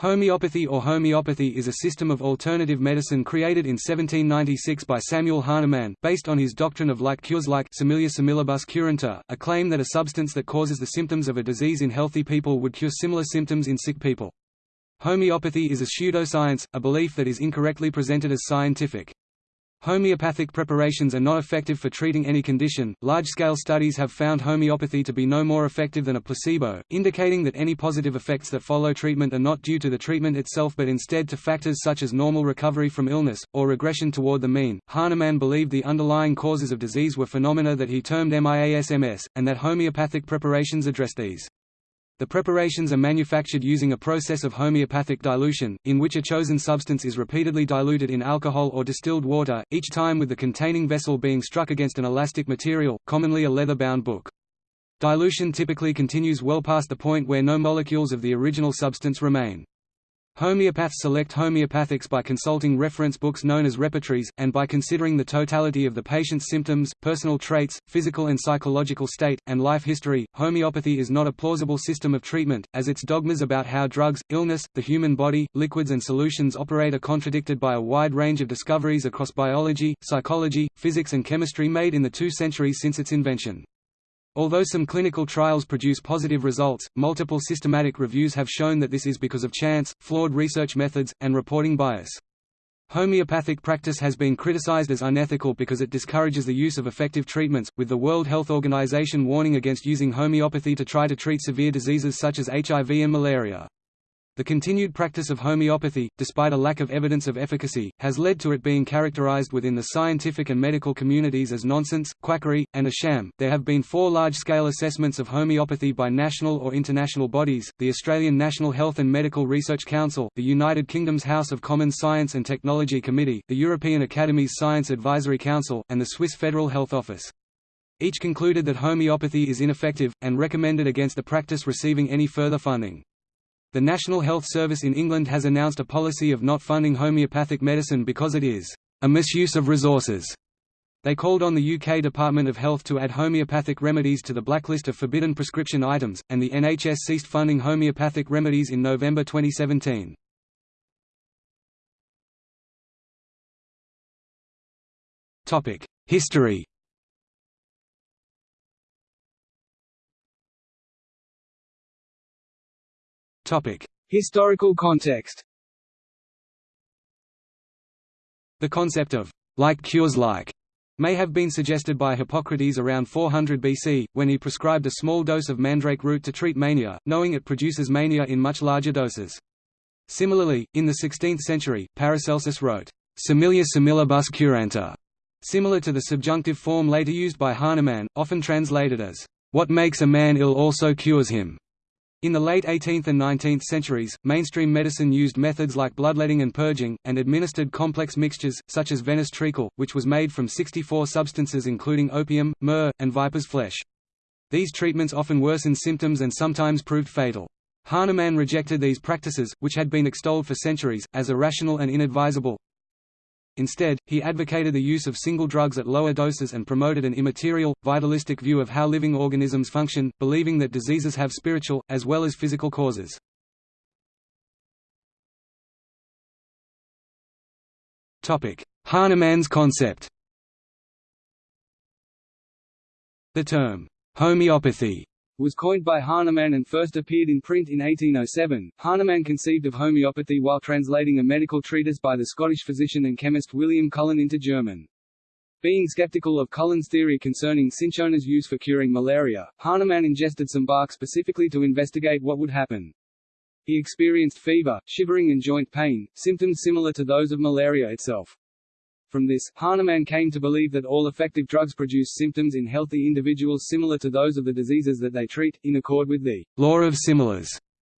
Homeopathy or homeopathy is a system of alternative medicine created in 1796 by Samuel Hahnemann, based on his doctrine of like cures like similia similibus curantur, a claim that a substance that causes the symptoms of a disease in healthy people would cure similar symptoms in sick people. Homeopathy is a pseudoscience, a belief that is incorrectly presented as scientific. Homeopathic preparations are not effective for treating any condition. Large-scale studies have found homeopathy to be no more effective than a placebo, indicating that any positive effects that follow treatment are not due to the treatment itself but instead to factors such as normal recovery from illness or regression toward the mean. Hahnemann believed the underlying causes of disease were phenomena that he termed MIASMS, and that homeopathic preparations address these. The preparations are manufactured using a process of homeopathic dilution, in which a chosen substance is repeatedly diluted in alcohol or distilled water, each time with the containing vessel being struck against an elastic material, commonly a leather-bound book. Dilution typically continues well past the point where no molecules of the original substance remain. Homeopaths select homeopathics by consulting reference books known as repertories, and by considering the totality of the patient's symptoms, personal traits, physical and psychological state, and life history. Homeopathy is not a plausible system of treatment, as its dogmas about how drugs, illness, the human body, liquids and solutions operate are contradicted by a wide range of discoveries across biology, psychology, physics and chemistry made in the two centuries since its invention. Although some clinical trials produce positive results, multiple systematic reviews have shown that this is because of chance, flawed research methods, and reporting bias. Homeopathic practice has been criticized as unethical because it discourages the use of effective treatments, with the World Health Organization warning against using homeopathy to try to treat severe diseases such as HIV and malaria. The continued practice of homeopathy, despite a lack of evidence of efficacy, has led to it being characterized within the scientific and medical communities as nonsense, quackery, and a sham. There have been four large scale assessments of homeopathy by national or international bodies the Australian National Health and Medical Research Council, the United Kingdom's House of Commons Science and Technology Committee, the European Academy's Science Advisory Council, and the Swiss Federal Health Office. Each concluded that homeopathy is ineffective, and recommended against the practice receiving any further funding. The National Health Service in England has announced a policy of not funding homeopathic medicine because it is a misuse of resources. They called on the UK Department of Health to add homeopathic remedies to the blacklist of forbidden prescription items, and the NHS ceased funding homeopathic remedies in November 2017. History Historical context The concept of like cures like may have been suggested by Hippocrates around 400 BC, when he prescribed a small dose of mandrake root to treat mania, knowing it produces mania in much larger doses. Similarly, in the 16th century, Paracelsus wrote, Similia similibus curantur, similar to the subjunctive form later used by Hahnemann, often translated as, What makes a man ill also cures him. In the late 18th and 19th centuries, mainstream medicine used methods like bloodletting and purging, and administered complex mixtures, such as Venice treacle, which was made from 64 substances including opium, myrrh, and viper's flesh. These treatments often worsened symptoms and sometimes proved fatal. Hahnemann rejected these practices, which had been extolled for centuries, as irrational and inadvisable, Instead, he advocated the use of single drugs at lower doses and promoted an immaterial, vitalistic view of how living organisms function, believing that diseases have spiritual, as well as physical causes. Hahnemann's concept The term, homeopathy was coined by Hahnemann and first appeared in print in 1807. Hahnemann conceived of homeopathy while translating a medical treatise by the Scottish physician and chemist William Cullen into German. Being skeptical of Cullen's theory concerning cinchona's use for curing malaria, Hahnemann ingested some bark specifically to investigate what would happen. He experienced fever, shivering and joint pain, symptoms similar to those of malaria itself. From this, Hahnemann came to believe that all effective drugs produce symptoms in healthy individuals similar to those of the diseases that they treat, in accord with the law of similars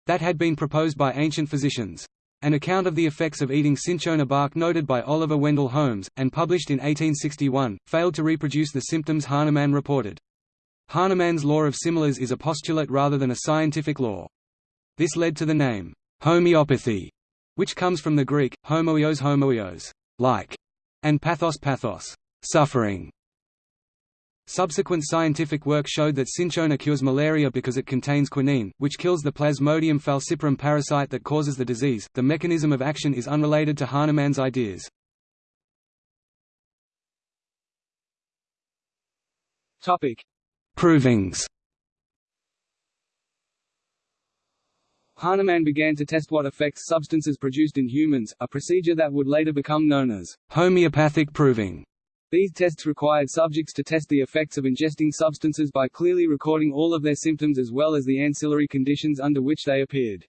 that had been proposed by ancient physicians. An account of the effects of eating cinchona bark noted by Oliver Wendell Holmes, and published in 1861, failed to reproduce the symptoms Hahnemann reported. Hahnemann's law of similars is a postulate rather than a scientific law. This led to the name, homeopathy, which comes from the Greek, homoios homoios, like, and pathos pathos suffering. Subsequent scientific work showed that cinchona cures malaria because it contains quinine, which kills the Plasmodium falciparum parasite that causes the disease. The mechanism of action is unrelated to Hahnemann's ideas. Topic: Provings. Hahnemann began to test what effects substances produced in humans, a procedure that would later become known as homeopathic proving. These tests required subjects to test the effects of ingesting substances by clearly recording all of their symptoms as well as the ancillary conditions under which they appeared.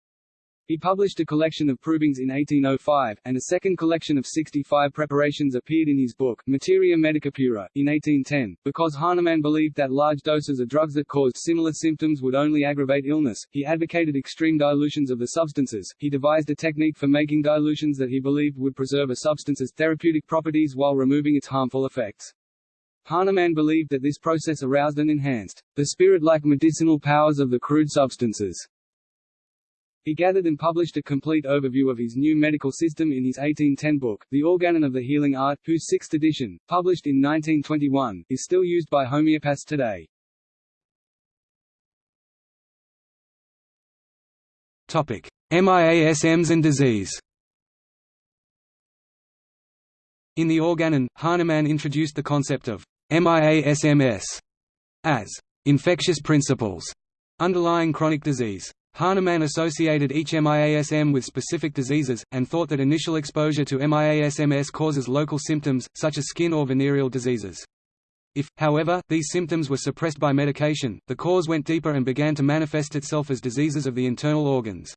He published a collection of provings in 1805, and a second collection of 65 preparations appeared in his book, Materia Medica Pura, in 1810. Because Hahnemann believed that large doses of drugs that caused similar symptoms would only aggravate illness, he advocated extreme dilutions of the substances. He devised a technique for making dilutions that he believed would preserve a substance's therapeutic properties while removing its harmful effects. Hahnemann believed that this process aroused and enhanced the spirit-like medicinal powers of the crude substances. He gathered and published a complete overview of his new medical system in his 1810 book, The Organon of the Healing Art, whose sixth edition, published in 1921, is still used by homeopaths today. Topic: MIASMs and disease. In the Organon, Hahnemann introduced the concept of MIASMS as infectious principles underlying chronic disease. Hahnemann associated each MIASM with specific diseases, and thought that initial exposure to MIASMS causes local symptoms, such as skin or venereal diseases. If, however, these symptoms were suppressed by medication, the cause went deeper and began to manifest itself as diseases of the internal organs.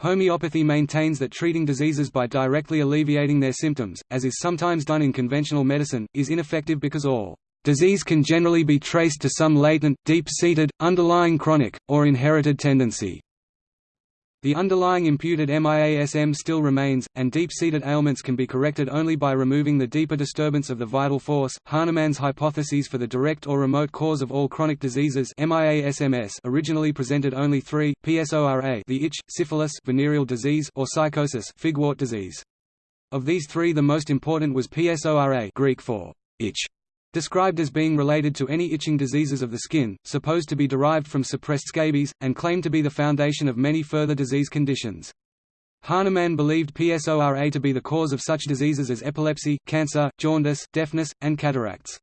Homeopathy maintains that treating diseases by directly alleviating their symptoms, as is sometimes done in conventional medicine, is ineffective because all Disease can generally be traced to some latent, deep-seated, underlying chronic, or inherited tendency. The underlying imputed MIASM still remains, and deep-seated ailments can be corrected only by removing the deeper disturbance of the vital force. Hahnemann's hypotheses for the direct or remote cause of all chronic diseases MIASMS originally presented only three: PSORA, the itch, syphilis, venereal disease, or sycosis, figwort disease. Of these three, the most important was PSORA, Greek for itch, described as being related to any itching diseases of the skin, supposed to be derived from suppressed scabies, and claimed to be the foundation of many further disease conditions. Hahnemann believed PSORA to be the cause of such diseases as epilepsy, cancer, jaundice, deafness, and cataracts.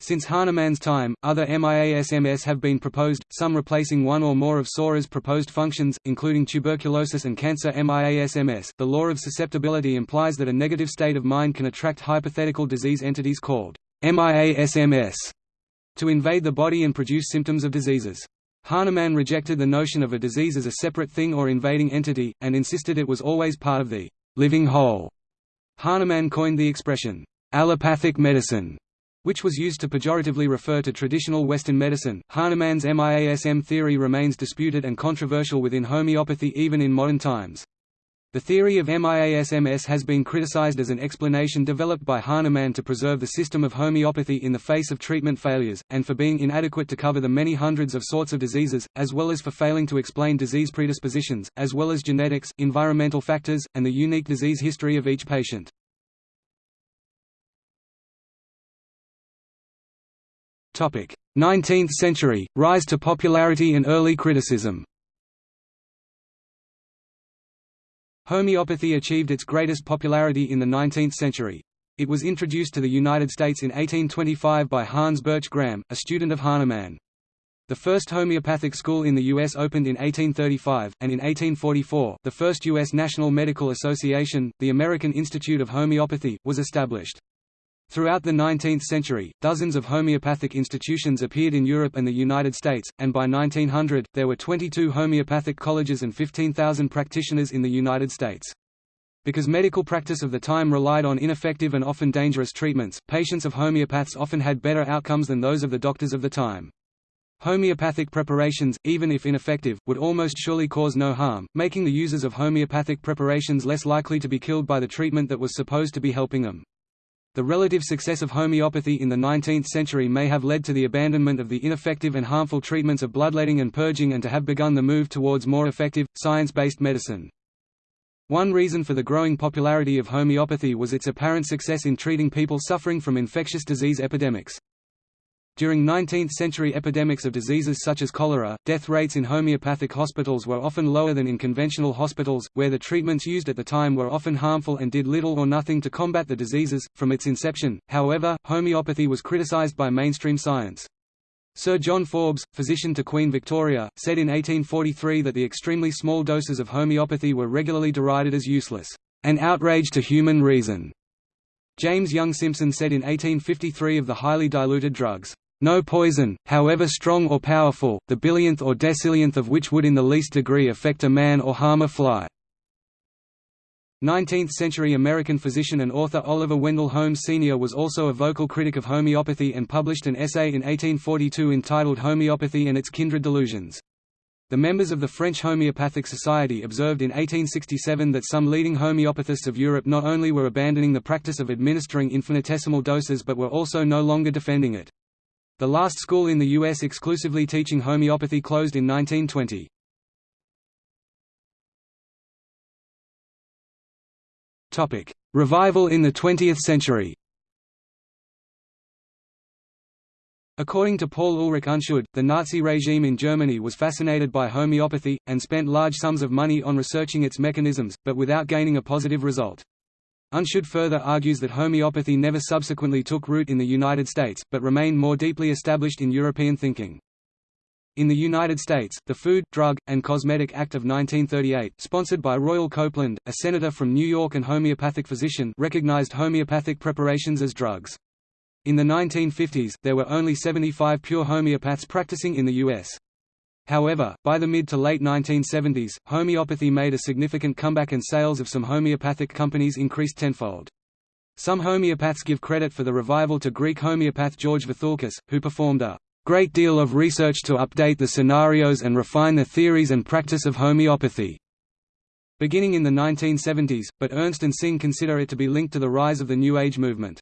Since Hahnemann's time, other MIASMS have been proposed, some replacing one or more of PSORA's proposed functions, including tuberculosis and cancer MIASMS. The law of susceptibility implies that a negative state of mind can attract hypothetical disease entities called MIASMS to invade the body and produce symptoms of diseases. Hahnemann rejected the notion of a disease as a separate thing or invading entity, and insisted it was always part of the living whole. Hahnemann coined the expression, allopathic medicine, which was used to pejoratively refer to traditional Western medicine. Hahnemann's MIASM theory remains disputed and controversial within homeopathy even in modern times. The theory of MIASMS has been criticized as an explanation developed by Hahnemann to preserve the system of homeopathy in the face of treatment failures, and for being inadequate to cover the many hundreds of sorts of diseases, as well as for failing to explain disease predispositions, as well as genetics, environmental factors, and the unique disease history of each patient. Topic: 19th century rise to popularity and early criticism. Homeopathy achieved its greatest popularity in the 19th century. It was introduced to the United States in 1825 by Hans Birch Gram, a student of Hahnemann. The first homeopathic school in the U.S. opened in 1835, and in 1844, the first U.S. National Medical Association, the American Institute of Homeopathy, was established. Throughout the 19th century, dozens of homeopathic institutions appeared in Europe and the United States, and by 1900, there were 22 homeopathic colleges and 15,000 practitioners in the United States. Because medical practice of the time relied on ineffective and often dangerous treatments, patients of homeopaths often had better outcomes than those of the doctors of the time. Homeopathic preparations, even if ineffective, would almost surely cause no harm, making the users of homeopathic preparations less likely to be killed by the treatment that was supposed to be helping them. The relative success of homeopathy in the 19th century may have led to the abandonment of the ineffective and harmful treatments of bloodletting and purging and to have begun the move towards more effective, science-based medicine. One reason for the growing popularity of homeopathy was its apparent success in treating people suffering from infectious disease epidemics. During 19th-century epidemics of diseases such as cholera, death rates in homeopathic hospitals were often lower than in conventional hospitals, where the treatments used at the time were often harmful and did little or nothing to combat the diseases. From its inception, however, homeopathy was criticized by mainstream science. Sir John Forbes, physician to Queen Victoria, said in 1843 that the extremely small doses of homeopathy were regularly derided as useless, an outrage to human reason. James Young Simpson said in 1853 of the highly diluted drugs, no poison, however strong or powerful, the billionth or decillionth of which would in the least degree affect a man or harm a fly. 19th-century American physician and author Oliver Wendell Holmes Sr. was also a vocal critic of homeopathy and published an essay in 1842 entitled Homeopathy and its Kindred Delusions. The members of the French Homeopathic Society observed in 1867 that some leading homeopathists of Europe not only were abandoning the practice of administering infinitesimal doses but were also no longer defending it. The last school in the U.S. exclusively teaching homeopathy closed in 1920. Revival in the 20th century According to Paul Ulrich Unschuld, the Nazi regime in Germany was fascinated by homeopathy, and spent large sums of money on researching its mechanisms, but without gaining a positive result. Unschuld further argues that homeopathy never subsequently took root in the United States, but remained more deeply established in European thinking. In the United States, the Food, Drug, and Cosmetic Act of 1938, sponsored by Royal Copeland, a senator from New York and homeopathic physician, recognized homeopathic preparations as drugs. In the 1950s, there were only 75 pure homeopaths practicing in the U.S. However, by the mid to late 1970s, homeopathy made a significant comeback and sales of some homeopathic companies increased tenfold. Some homeopaths give credit for the revival to Greek homeopath George Vithoulkas, who performed a great deal of research to update the scenarios and refine the theories and practice of homeopathy. Beginning in the 1970s, but Ernst and Singh consider it to be linked to the rise of the New Age movement.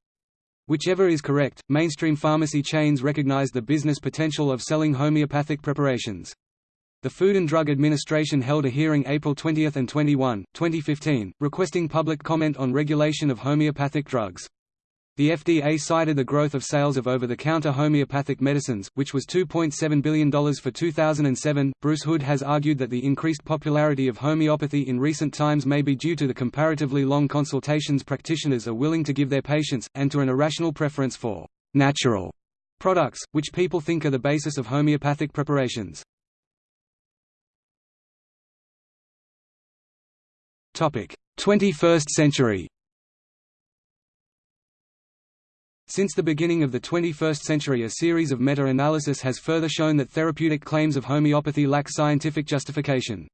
Whichever is correct, mainstream pharmacy chains recognize the business potential of selling homeopathic preparations. The Food and Drug Administration held a hearing April 20 and 21, 2015, requesting public comment on regulation of homeopathic drugs. The FDA cited the growth of sales of over-the-counter homeopathic medicines, which was $2.7 billion for 2007. Bruce Hood has argued that the increased popularity of homeopathy in recent times may be due to the comparatively long consultations practitioners are willing to give their patients, and to an irrational preference for natural products, which people think are the basis of homeopathic preparations. Topic: 21st century Since the beginning of the 21st century a series of meta-analysis has further shown that therapeutic claims of homeopathy lack scientific justification.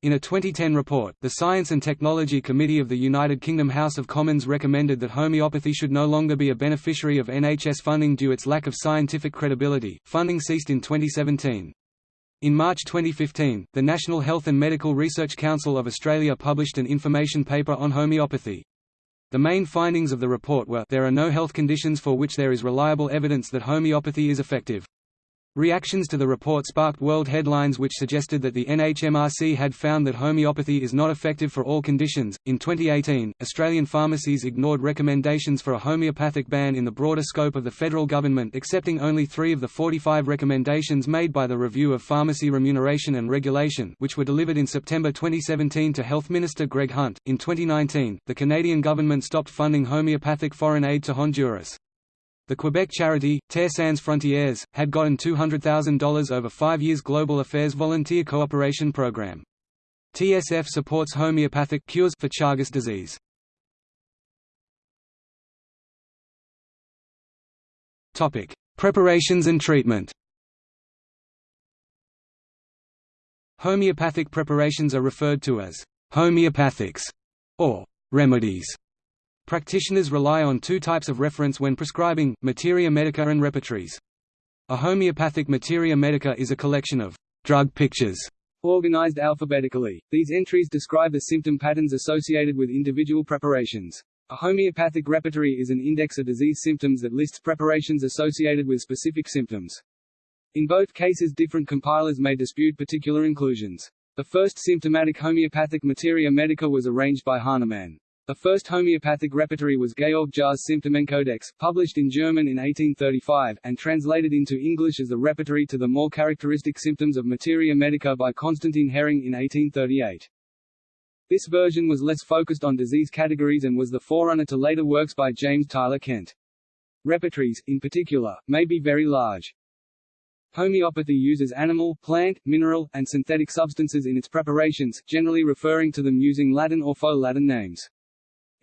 In a 2010 report, the Science and Technology Committee of the United Kingdom House of Commons recommended that homeopathy should no longer be a beneficiary of NHS funding due to its lack of scientific credibility. Funding ceased in 2017. In March 2015, the National Health and Medical Research Council of Australia published an information paper on homeopathy. The main findings of the report were there are no health conditions for which there is reliable evidence that homeopathy is effective. Reactions to the report sparked world headlines which suggested that the NHMRC had found that homeopathy is not effective for all conditions. In 2018, Australian pharmacies ignored recommendations for a homeopathic ban in the broader scope of the federal government, accepting only three of the 45 recommendations made by the Review of Pharmacy Remuneration and Regulation, which were delivered in September 2017 to Health Minister Greg Hunt. In 2019, the Canadian government stopped funding homeopathic foreign aid to Honduras. The Quebec charity, Terre Sans Frontières, had gotten $200,000 over five years Global Affairs Volunteer Cooperation Program. TSF supports homeopathic cures for Chagas disease. Topic: Preparations and treatment. Homeopathic preparations are referred to as homeopathics or remedies. Practitioners rely on two types of reference when prescribing, materia medica and repertories. A homeopathic materia medica is a collection of drug pictures organized alphabetically. These entries describe the symptom patterns associated with individual preparations. A homeopathic repertory is an index of disease symptoms that lists preparations associated with specific symptoms. In both cases different compilers may dispute particular inclusions. The first symptomatic homeopathic materia medica was arranged by Hahnemann. The first homeopathic repertory was Georg Jahr's Symptomenkodex, published in German in 1835, and translated into English as the repertory to the more characteristic symptoms of materia medica by Constantin Hering in 1838. This version was less focused on disease categories and was the forerunner to later works by James Tyler Kent. Repertories, in particular, may be very large. Homeopathy uses animal, plant, mineral, and synthetic substances in its preparations, generally referring to them using Latin or faux Latin names.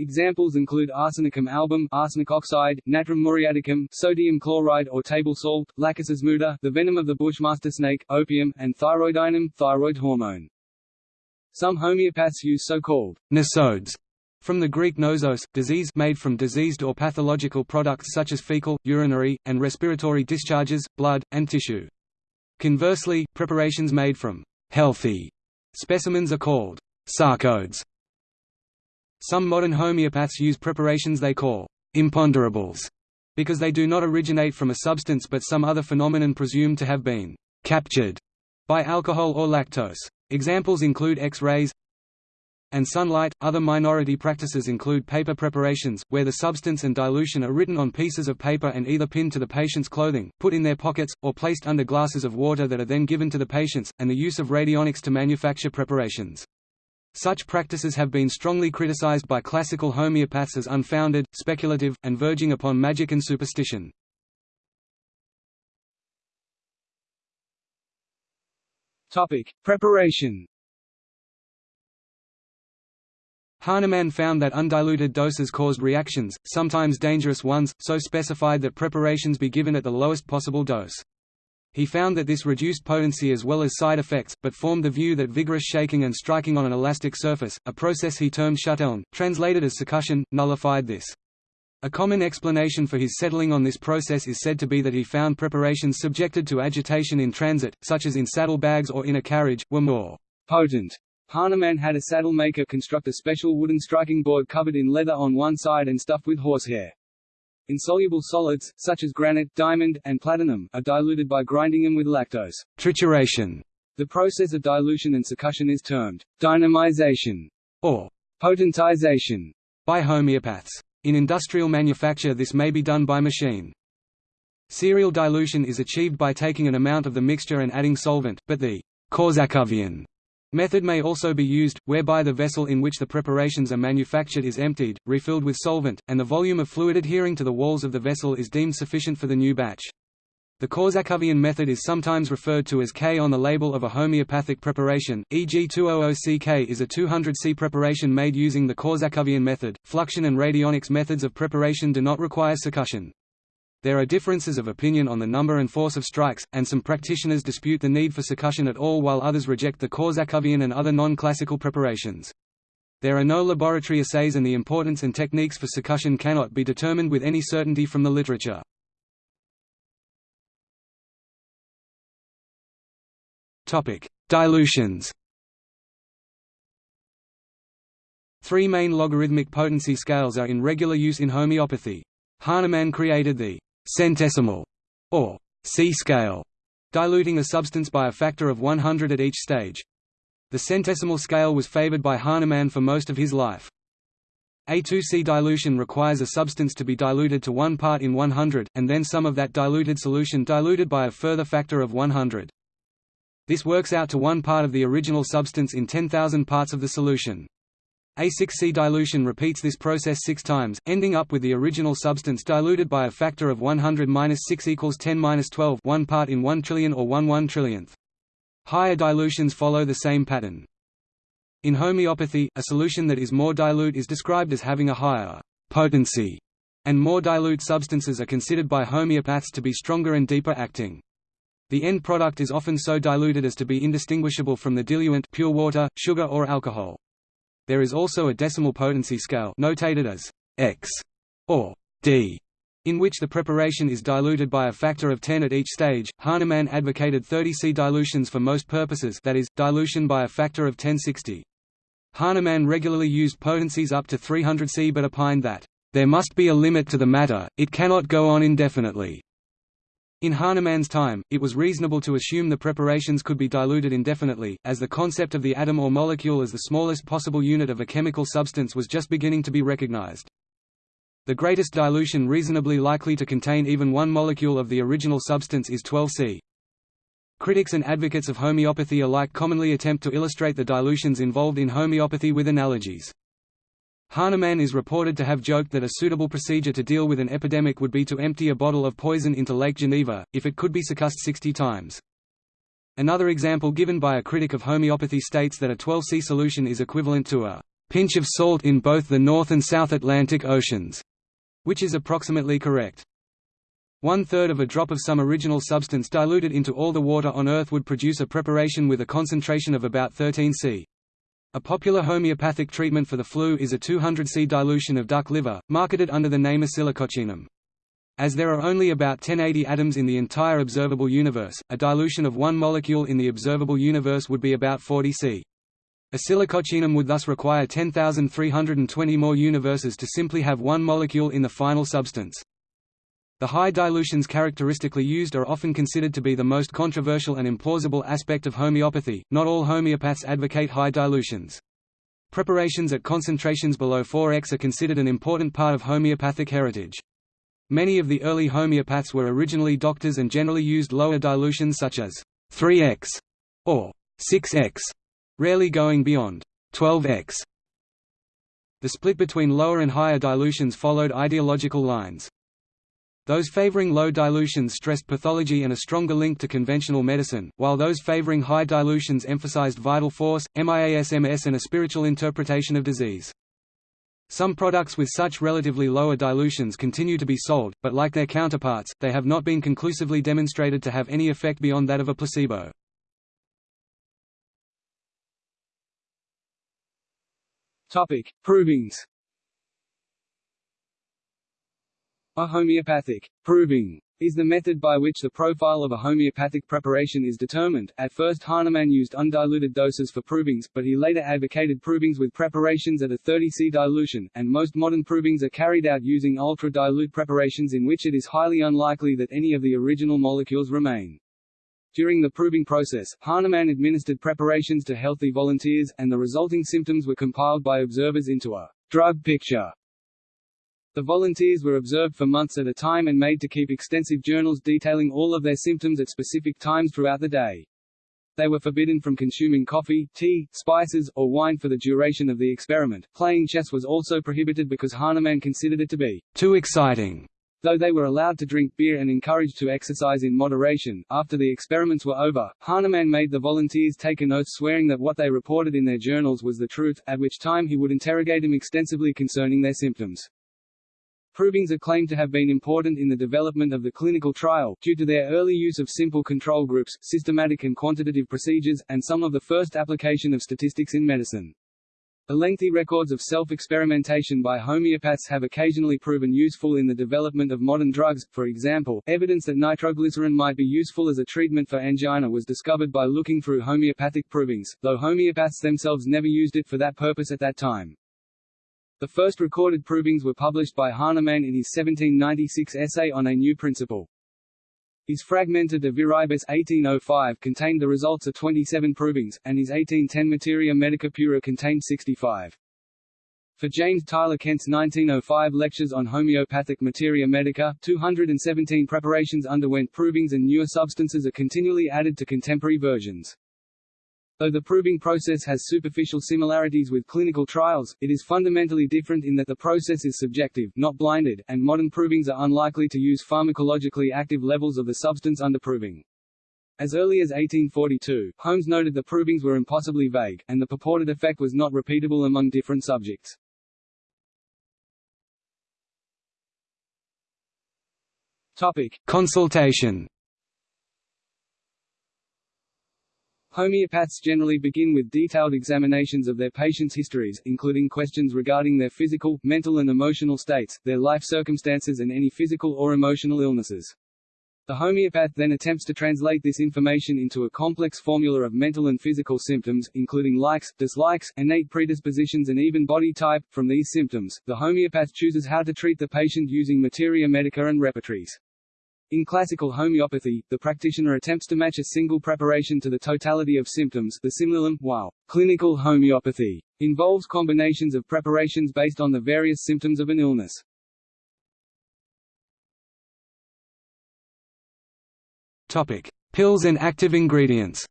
Examples include arsenicum album, arsenic oxide, natrum muriaticum, sodium chloride or table salt, lachesis muta, the venom of the bushmaster snake, opium, and thyroidinum, thyroid hormone. Some homeopaths use so-called nosodes from the Greek nosos, disease made from diseased or pathological products such as fecal, urinary, and respiratory discharges, blood, and tissue. Conversely, preparations made from healthy specimens are called sarcodes. Some modern homeopaths use preparations they call imponderables, because they do not originate from a substance but some other phenomenon presumed to have been captured by alcohol or lactose. Examples include X-rays and sunlight. Other minority practices include paper preparations, where the substance and dilution are written on pieces of paper and either pinned to the patient's clothing, put in their pockets, or placed under glasses of water that are then given to the patients, and the use of radionics to manufacture preparations. Such practices have been strongly criticized by classical homeopaths as unfounded, speculative, and verging upon magic and superstition. Topic: Preparation. Hahnemann found that undiluted doses caused reactions, sometimes dangerous ones, so specified that preparations be given at the lowest possible dose. He found that this reduced potency as well as side effects, but formed the view that vigorous shaking and striking on an elastic surface, a process he termed Schütteln, translated as succussion, nullified this. A common explanation for his settling on this process is said to be that he found preparations subjected to agitation in transit, such as in saddle bags or in a carriage, were more potent. Hahnemann had a saddle maker construct a special wooden striking board covered in leather on one side and stuffed with horsehair. Insoluble solids, such as granite, diamond, and platinum, are diluted by grinding them with lactose trituration. The process of dilution and succussion is termed dynamization or potentization by homeopaths. In industrial manufacture this may be done by machine. Serial dilution is achieved by taking an amount of the mixture and adding solvent, but the Korsakovian Method may also be used, whereby the vessel in which the preparations are manufactured is emptied, refilled with solvent, and the volume of fluid adhering to the walls of the vessel is deemed sufficient for the new batch. The Korsakovian method is sometimes referred to as K on the label of a homeopathic preparation, e.g. 200CK is a 200C preparation made using the Korsakovian method. Fluxion and radionics methods of preparation do not require succussion. There are differences of opinion on the number and force of strikes, and some practitioners dispute the need for succussion at all while others reject the Korsakovian and other non-classical preparations. There are no laboratory assays and the importance and techniques for succussion cannot be determined with any certainty from the literature. Dilutions Three main logarithmic potency scales are in regular use in homeopathy. Hahnemann created the centesimal, or C scale, diluting a substance by a factor of 100 at each stage. The centesimal scale was favored by Hahnemann for most of his life. A2C dilution requires a substance to be diluted to 1 part in 100, and then some of that diluted solution diluted by a further factor of 100. This works out to 1 part of the original substance in 10,000 parts of the solution. A6C dilution repeats this process six times, ending up with the original substance diluted by a factor of 100-6 equals 10-12 1 part in 1 trillion or 1 1 trillionth. Higher dilutions follow the same pattern. In homeopathy, a solution that is more dilute is described as having a higher potency, and more dilute substances are considered by homeopaths to be stronger and deeper acting. The end product is often so diluted as to be indistinguishable from the diluent pure water, sugar or alcohol. There is also a decimal potency scale notated as x or d, in which the preparation is diluted by a factor of 10 at each stage. Hahnemann advocated 30C dilutions for most purposes that is, dilution by a factor of 1060. Hahnemann regularly used potencies up to 300C but opined that, "...there must be a limit to the matter, it cannot go on indefinitely." In Hahnemann's time, it was reasonable to assume the preparations could be diluted indefinitely, as the concept of the atom or molecule as the smallest possible unit of a chemical substance was just beginning to be recognized. The greatest dilution reasonably likely to contain even one molecule of the original substance is 12C. Critics and advocates of homeopathy alike commonly attempt to illustrate the dilutions involved in homeopathy with analogies. Hahnemann is reported to have joked that a suitable procedure to deal with an epidemic would be to empty a bottle of poison into Lake Geneva, if it could be succussed 60 times. Another example given by a critic of homeopathy states that a 12C solution is equivalent to a pinch of salt in both the North and South Atlantic Oceans, which is approximately correct. One-third of a drop of some original substance diluted into all the water on Earth would produce a preparation with a concentration of about 13 C. A popular homeopathic treatment for the flu is a 200 C dilution of duck liver, marketed under the name Oscillococcinum. As there are only about 1080 atoms in the entire observable universe, a dilution of one molecule in the observable universe would be about 40 C. Oscillococcinum would thus require 10,320 more universes to simply have one molecule in the final substance. The high dilutions characteristically used are often considered to be the most controversial and implausible aspect of homeopathy. Not all homeopaths advocate high dilutions. Preparations at concentrations below 4x are considered an important part of homeopathic heritage. Many of the early homeopaths were originally doctors and generally used lower dilutions such as 3x or 6x, rarely going beyond 12x. The split between lower and higher dilutions followed ideological lines. Those favoring low dilutions stressed pathology and a stronger link to conventional medicine, while those favoring high dilutions emphasized vital force, miasms and a spiritual interpretation of disease. Some products with such relatively lower dilutions continue to be sold, but like their counterparts, they have not been conclusively demonstrated to have any effect beyond that of a placebo. Topic: Provings. A homeopathic proving is the method by which the profile of a homeopathic preparation is determined. At first Hahnemann used undiluted doses for provings, but he later advocated provings with preparations at a 30C dilution, and most modern provings are carried out using ultra-dilute preparations in which it is highly unlikely that any of the original molecules remain. During the proving process, Hahnemann administered preparations to healthy volunteers, and the resulting symptoms were compiled by observers into a drug picture the volunteers were observed for months at a time and made to keep extensive journals detailing all of their symptoms at specific times throughout the day. They were forbidden from consuming coffee, tea, spices, or wine for the duration of the experiment. Playing chess was also prohibited because Hahnemann considered it to be too exciting. Though they were allowed to drink beer and encouraged to exercise in moderation, after the experiments were over, Hahnemann made the volunteers take an oath swearing that what they reported in their journals was the truth, at which time he would interrogate them extensively concerning their symptoms. Provings are claimed to have been important in the development of the clinical trial, due to their early use of simple control groups, systematic and quantitative procedures, and some of the first application of statistics in medicine. The lengthy records of self-experimentation by homeopaths have occasionally proven useful in the development of modern drugs, for example, evidence that nitroglycerin might be useful as a treatment for angina was discovered by looking through homeopathic provings, though homeopaths themselves never used it for that purpose at that time. The first recorded provings were published by Hahnemann in his 1796 essay on a new principle. His Fragmenta de Viribus 1805 contained the results of 27 provings, and his 1810 Materia Medica Pura contained 65. For James Tyler Kent's 1905 lectures on homeopathic materia medica, 217 preparations underwent provings and newer substances are continually added to contemporary versions. Though the proving process has superficial similarities with clinical trials, it is fundamentally different in that the process is subjective, not blinded, and modern provings are unlikely to use pharmacologically active levels of the substance under proving. As early as 1842, Holmes noted the provings were impossibly vague, and the purported effect was not repeatable among different subjects. Topic. Consultation Homeopaths generally begin with detailed examinations of their patients' histories, including questions regarding their physical, mental and emotional states, their life circumstances and any physical or emotional illnesses. The homeopath then attempts to translate this information into a complex formula of mental and physical symptoms, including likes, dislikes, innate predispositions and even body type. From these symptoms, the homeopath chooses how to treat the patient using materia medica and repertories. In classical homeopathy, the practitioner attempts to match a single preparation to the totality of symptoms the simillimum, while clinical homeopathy involves combinations of preparations based on the various symptoms of an illness. Topic: Pills and active ingredients.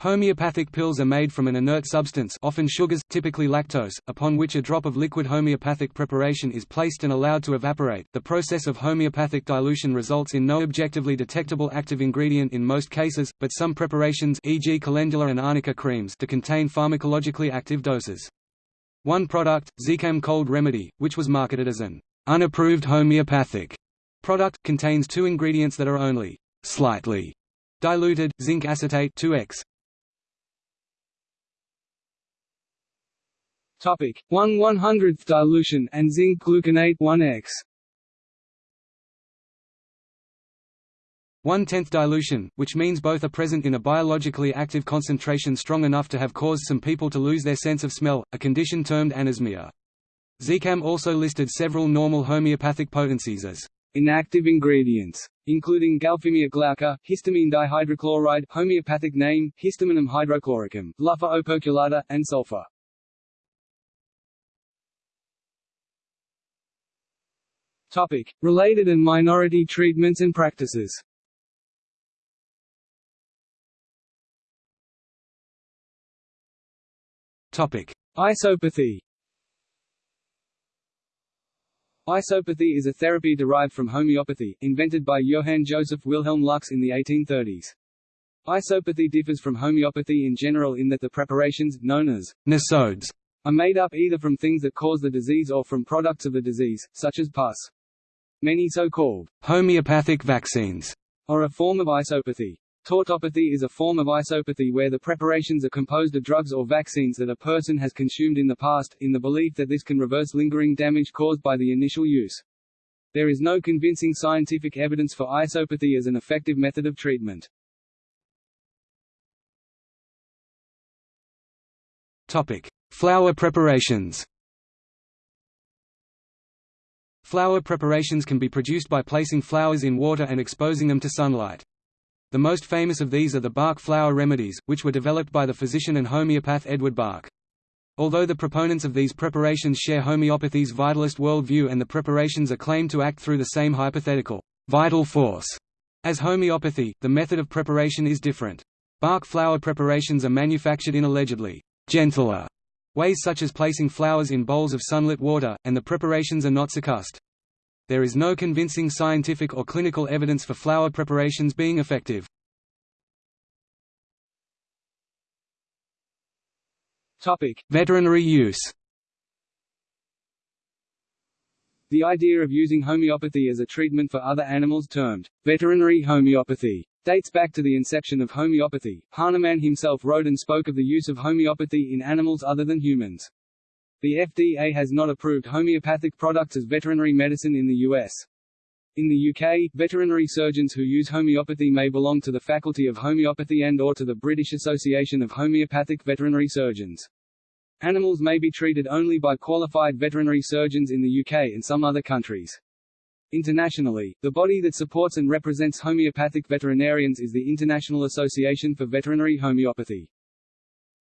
Homeopathic pills are made from an inert substance often sugars, typically lactose, upon which a drop of liquid homeopathic preparation is placed and allowed to evaporate. The process of homeopathic dilution results in no objectively detectable active ingredient in most cases, but some preparations e.g. calendula and arnica creams to contain pharmacologically active doses. One product, Zicam Cold Remedy, which was marketed as an unapproved homeopathic product, contains two ingredients that are only slightly diluted, zinc acetate 2x, Topic 1 100th dilution and zinc gluconate 1x. 1 tenth dilution, which means both are present in a biologically active concentration strong enough to have caused some people to lose their sense of smell, a condition termed anosmia. Zicam also listed several normal homeopathic potencies as inactive ingredients, including Galphimia glauca, histamine dihydrochloride, homeopathic name, histaminum hydrochloricum, Luffa operculata, and sulfur. Topic: Related and minority treatments and practices. Topic: Isopathy. Isopathy is a therapy derived from homeopathy, invented by Johann Joseph Wilhelm Lux in the 1830s. Isopathy differs from homeopathy in general in that the preparations, known as nosodes, are made up either from things that cause the disease or from products of the disease, such as pus. Many so-called homeopathic vaccines are a form of isopathy. Tautopathy is a form of isopathy where the preparations are composed of drugs or vaccines that a person has consumed in the past, in the belief that this can reverse lingering damage caused by the initial use. There is no convincing scientific evidence for isopathy as an effective method of treatment. Topic: Flower preparations. Flower preparations can be produced by placing flowers in water and exposing them to sunlight. The most famous of these are the Bach flower remedies, which were developed by the physician and homeopath Edward Bach. Although the proponents of these preparations share homeopathy's vitalist worldview and the preparations are claimed to act through the same hypothetical vital force as homeopathy, the method of preparation is different. Bach flower preparations are manufactured in allegedly gentler ways such as placing flowers in bowls of sunlit water, and the preparations are not succussed. There is no convincing scientific or clinical evidence for flower preparations being effective. Topic: Veterinary use. The idea of using homeopathy as a treatment for other animals termed veterinary homeopathy dates back to the inception of homeopathy. Hahnemann himself wrote and spoke of the use of homeopathy in animals other than humans. The FDA has not approved homeopathic products as veterinary medicine in the U.S. In the UK, veterinary surgeons who use homeopathy may belong to the Faculty of Homeopathy and or to the British Association of Homeopathic Veterinary Surgeons. Animals may be treated only by qualified veterinary surgeons in the UK and some other countries. Internationally, the body that supports and represents homeopathic veterinarians is the International Association for Veterinary Homeopathy.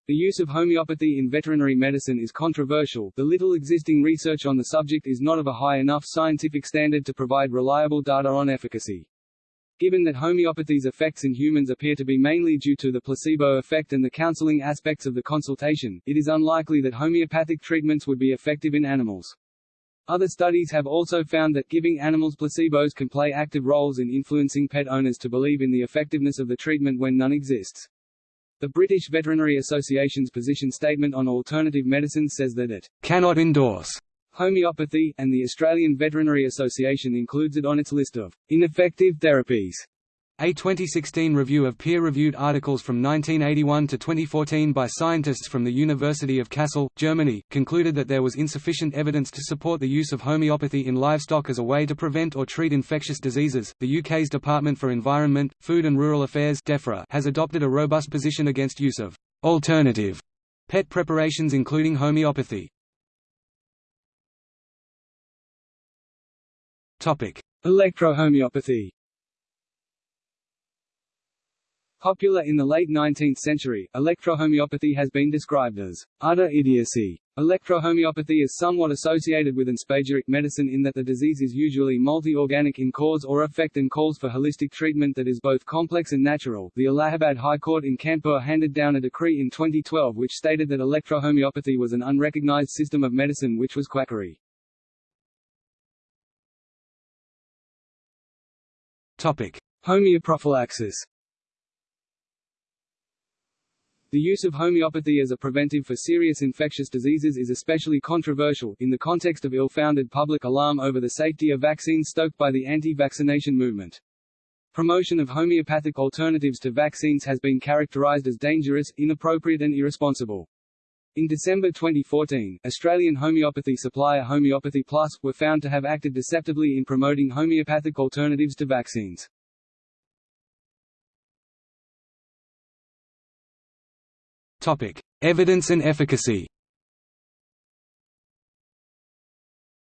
The use of homeopathy in veterinary medicine is controversial, the little existing research on the subject is not of a high enough scientific standard to provide reliable data on efficacy. Given that homeopathy's effects in humans appear to be mainly due to the placebo effect and the counseling aspects of the consultation, it is unlikely that homeopathic treatments would be effective in animals. Other studies have also found that giving animals placebos can play active roles in influencing pet owners to believe in the effectiveness of the treatment when none exists. The British Veterinary Association's position statement on alternative medicine says that it cannot endorse homeopathy, and the Australian Veterinary Association includes it on its list of ineffective therapies. A 2016 review of peer-reviewed articles from 1981 to 2014 by scientists from the University of Kassel, Germany, concluded that there was insufficient evidence to support the use of homeopathy in livestock as a way to prevent or treat infectious diseases. The UK's Department for Environment, Food and Rural Affairs (DEFRA) has adopted a robust position against use of alternative pet preparations including homeopathy. Electrohomeopathy Popular in the late 19th century, electrohomeopathy has been described as utter idiocy. Electrohomeopathy is somewhat associated with enspageric medicine in that the disease is usually multi-organic in cause or effect and calls for holistic treatment that is both complex and natural. The Allahabad High Court in Kanpur handed down a decree in 2012 which stated that electrohomeopathy was an unrecognized system of medicine which was quackery. Topic: Homeoprophylaxis the use of homeopathy as a preventive for serious infectious diseases is especially controversial, in the context of ill-founded public alarm over the safety of vaccines stoked by the anti-vaccination movement. Promotion of homeopathic alternatives to vaccines has been characterized as dangerous, inappropriate and irresponsible. In December 2014, Australian homeopathy supplier Homeopathy Plus, were found to have acted deceptively in promoting homeopathic alternatives to vaccines. Topic: Evidence and efficacy.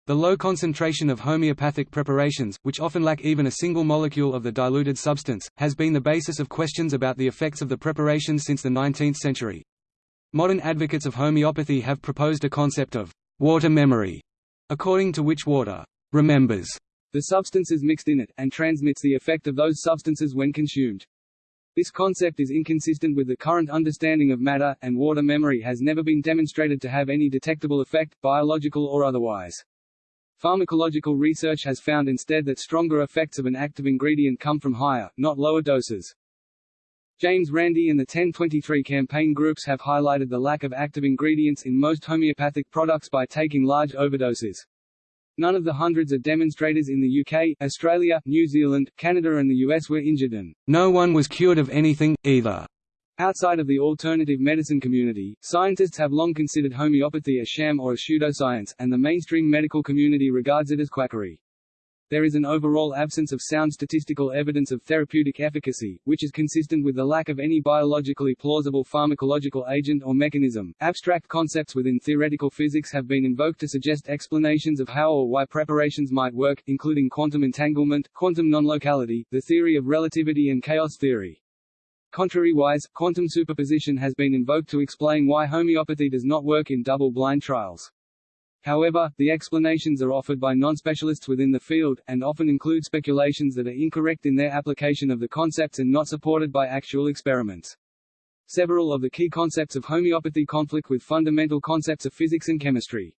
The low concentration of homeopathic preparations, which often lack even a single molecule of the diluted substance, has been the basis of questions about the effects of the preparations since the 19th century. Modern advocates of homeopathy have proposed a concept of water memory, according to which water remembers the substances mixed in it, and transmits the effect of those substances when consumed. This concept is inconsistent with the current understanding of matter, and water memory has never been demonstrated to have any detectable effect, biological or otherwise. Pharmacological research has found instead that stronger effects of an active ingredient come from higher, not lower doses. James Randi and the 1023 campaign groups have highlighted the lack of active ingredients in most homeopathic products by taking large overdoses. None of the hundreds of demonstrators in the UK, Australia, New Zealand, Canada and the US were injured and no one was cured of anything, either. Outside of the alternative medicine community, scientists have long considered homeopathy a sham or a pseudoscience, and the mainstream medical community regards it as quackery. There is an overall absence of sound statistical evidence of therapeutic efficacy, which is consistent with the lack of any biologically plausible pharmacological agent or mechanism. Abstract concepts within theoretical physics have been invoked to suggest explanations of how or why preparations might work, including quantum entanglement, quantum non-locality, the theory of relativity and chaos theory. Contrariwise, quantum superposition has been invoked to explain why homeopathy does not work in double-blind trials. However, the explanations are offered by non-specialists within the field, and often include speculations that are incorrect in their application of the concepts and not supported by actual experiments. Several of the key concepts of homeopathy conflict with fundamental concepts of physics and chemistry.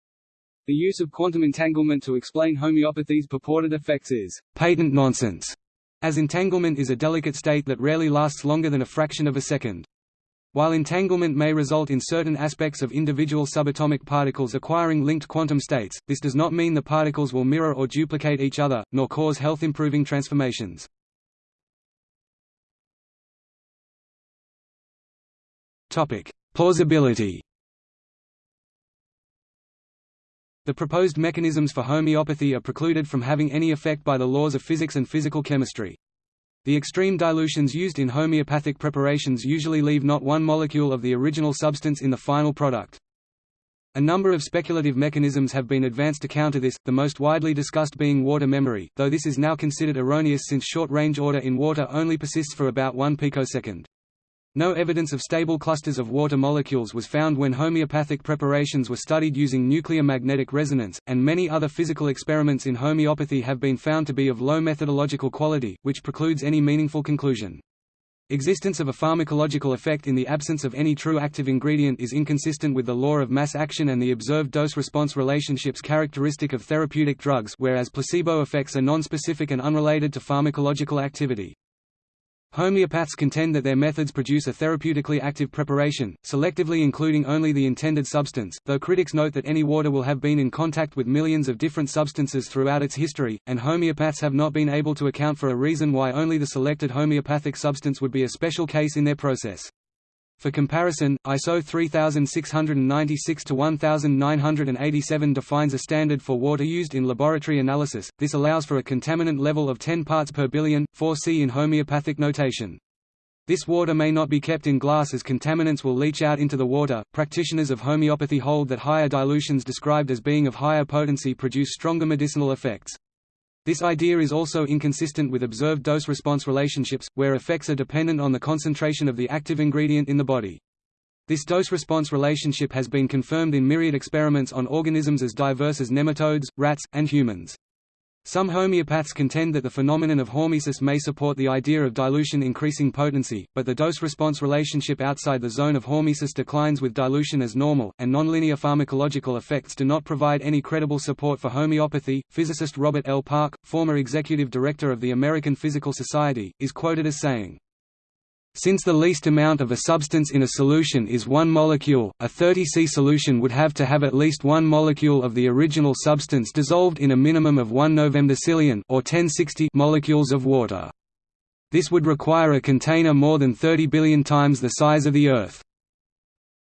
The use of quantum entanglement to explain homeopathy's purported effects is patent nonsense, as entanglement is a delicate state that rarely lasts longer than a fraction of a second. While entanglement may result in certain aspects of individual subatomic particles acquiring linked quantum states, this does not mean the particles will mirror or duplicate each other, nor cause health-improving transformations. Plausibility The proposed mechanisms for homeopathy are precluded from having any effect by the laws of physics and physical chemistry. The extreme dilutions used in homeopathic preparations usually leave not one molecule of the original substance in the final product. A number of speculative mechanisms have been advanced to counter this, the most widely discussed being water memory, though this is now considered erroneous since short-range order in water only persists for about 1 picosecond. No evidence of stable clusters of water molecules was found when homeopathic preparations were studied using nuclear magnetic resonance, and many other physical experiments in homeopathy have been found to be of low methodological quality, which precludes any meaningful conclusion. Existence of a pharmacological effect in the absence of any true active ingredient is inconsistent with the law of mass action and the observed dose-response relationships characteristic of therapeutic drugs whereas placebo effects are nonspecific and unrelated to pharmacological activity. Homeopaths contend that their methods produce a therapeutically active preparation, selectively including only the intended substance, though critics note that any water will have been in contact with millions of different substances throughout its history, and homeopaths have not been able to account for a reason why only the selected homeopathic substance would be a special case in their process. For comparison, ISO 3696-1987 defines a standard for water used in laboratory analysis, this allows for a contaminant level of 10 parts per billion, 4C in homeopathic notation. This water may not be kept in glass as contaminants will leach out into the water. Practitioners of homeopathy hold that higher dilutions described as being of higher potency produce stronger medicinal effects. This idea is also inconsistent with observed dose-response relationships, where effects are dependent on the concentration of the active ingredient in the body. This dose-response relationship has been confirmed in myriad experiments on organisms as diverse as nematodes, rats, and humans. Some homeopaths contend that the phenomenon of hormesis may support the idea of dilution increasing potency, but the dose-response relationship outside the zone of hormesis declines with dilution as normal, and nonlinear pharmacological effects do not provide any credible support for homeopathy. Physicist Robert L. Park, former executive director of the American Physical Society, is quoted as saying, since the least amount of a substance in a solution is one molecule, a 30C solution would have to have at least one molecule of the original substance dissolved in a minimum of 1 novemdecillion or 1060 molecules of water. This would require a container more than 30 billion times the size of the Earth.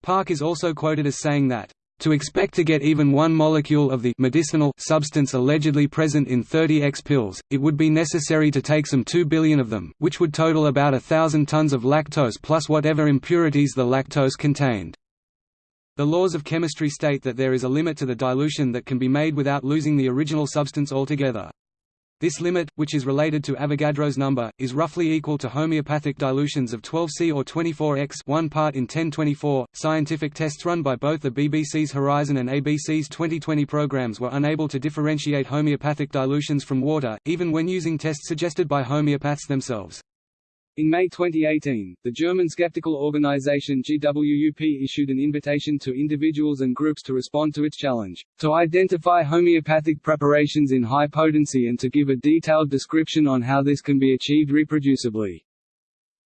Park is also quoted as saying that to expect to get even one molecule of the medicinal substance allegedly present in 30x pills, it would be necessary to take some 2 billion of them, which would total about a thousand tons of lactose plus whatever impurities the lactose contained. The laws of chemistry state that there is a limit to the dilution that can be made without losing the original substance altogether. This limit, which is related to Avogadro's number, is roughly equal to homeopathic dilutions of 12C or 24X 1 part in 1024. Scientific tests run by both the BBC's Horizon and ABC's 2020 programs were unable to differentiate homeopathic dilutions from water, even when using tests suggested by homeopaths themselves. In May 2018, the German skeptical organization GWUP issued an invitation to individuals and groups to respond to its challenge, to identify homeopathic preparations in high potency and to give a detailed description on how this can be achieved reproducibly.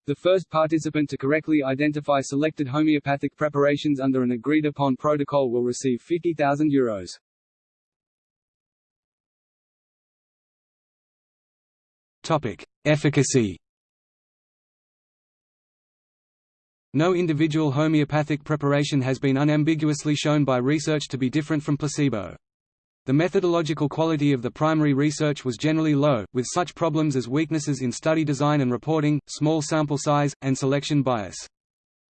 The first participant to correctly identify selected homeopathic preparations under an agreed-upon protocol will receive €50,000. Topic: Efficacy No individual homeopathic preparation has been unambiguously shown by research to be different from placebo. The methodological quality of the primary research was generally low, with such problems as weaknesses in study design and reporting, small sample size, and selection bias.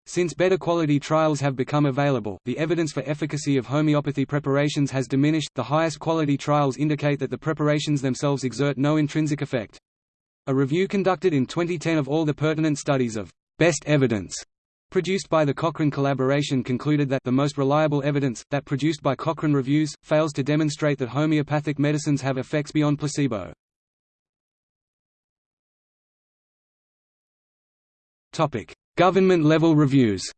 Since better quality trials have become available, the evidence for efficacy of homeopathy preparations has diminished. The highest quality trials indicate that the preparations themselves exert no intrinsic effect. A review conducted in 2010 of all the pertinent studies of best evidence produced by the Cochrane collaboration concluded that the most reliable evidence, that produced by Cochrane reviews, fails to demonstrate that homeopathic medicines have effects beyond placebo. Government-level reviews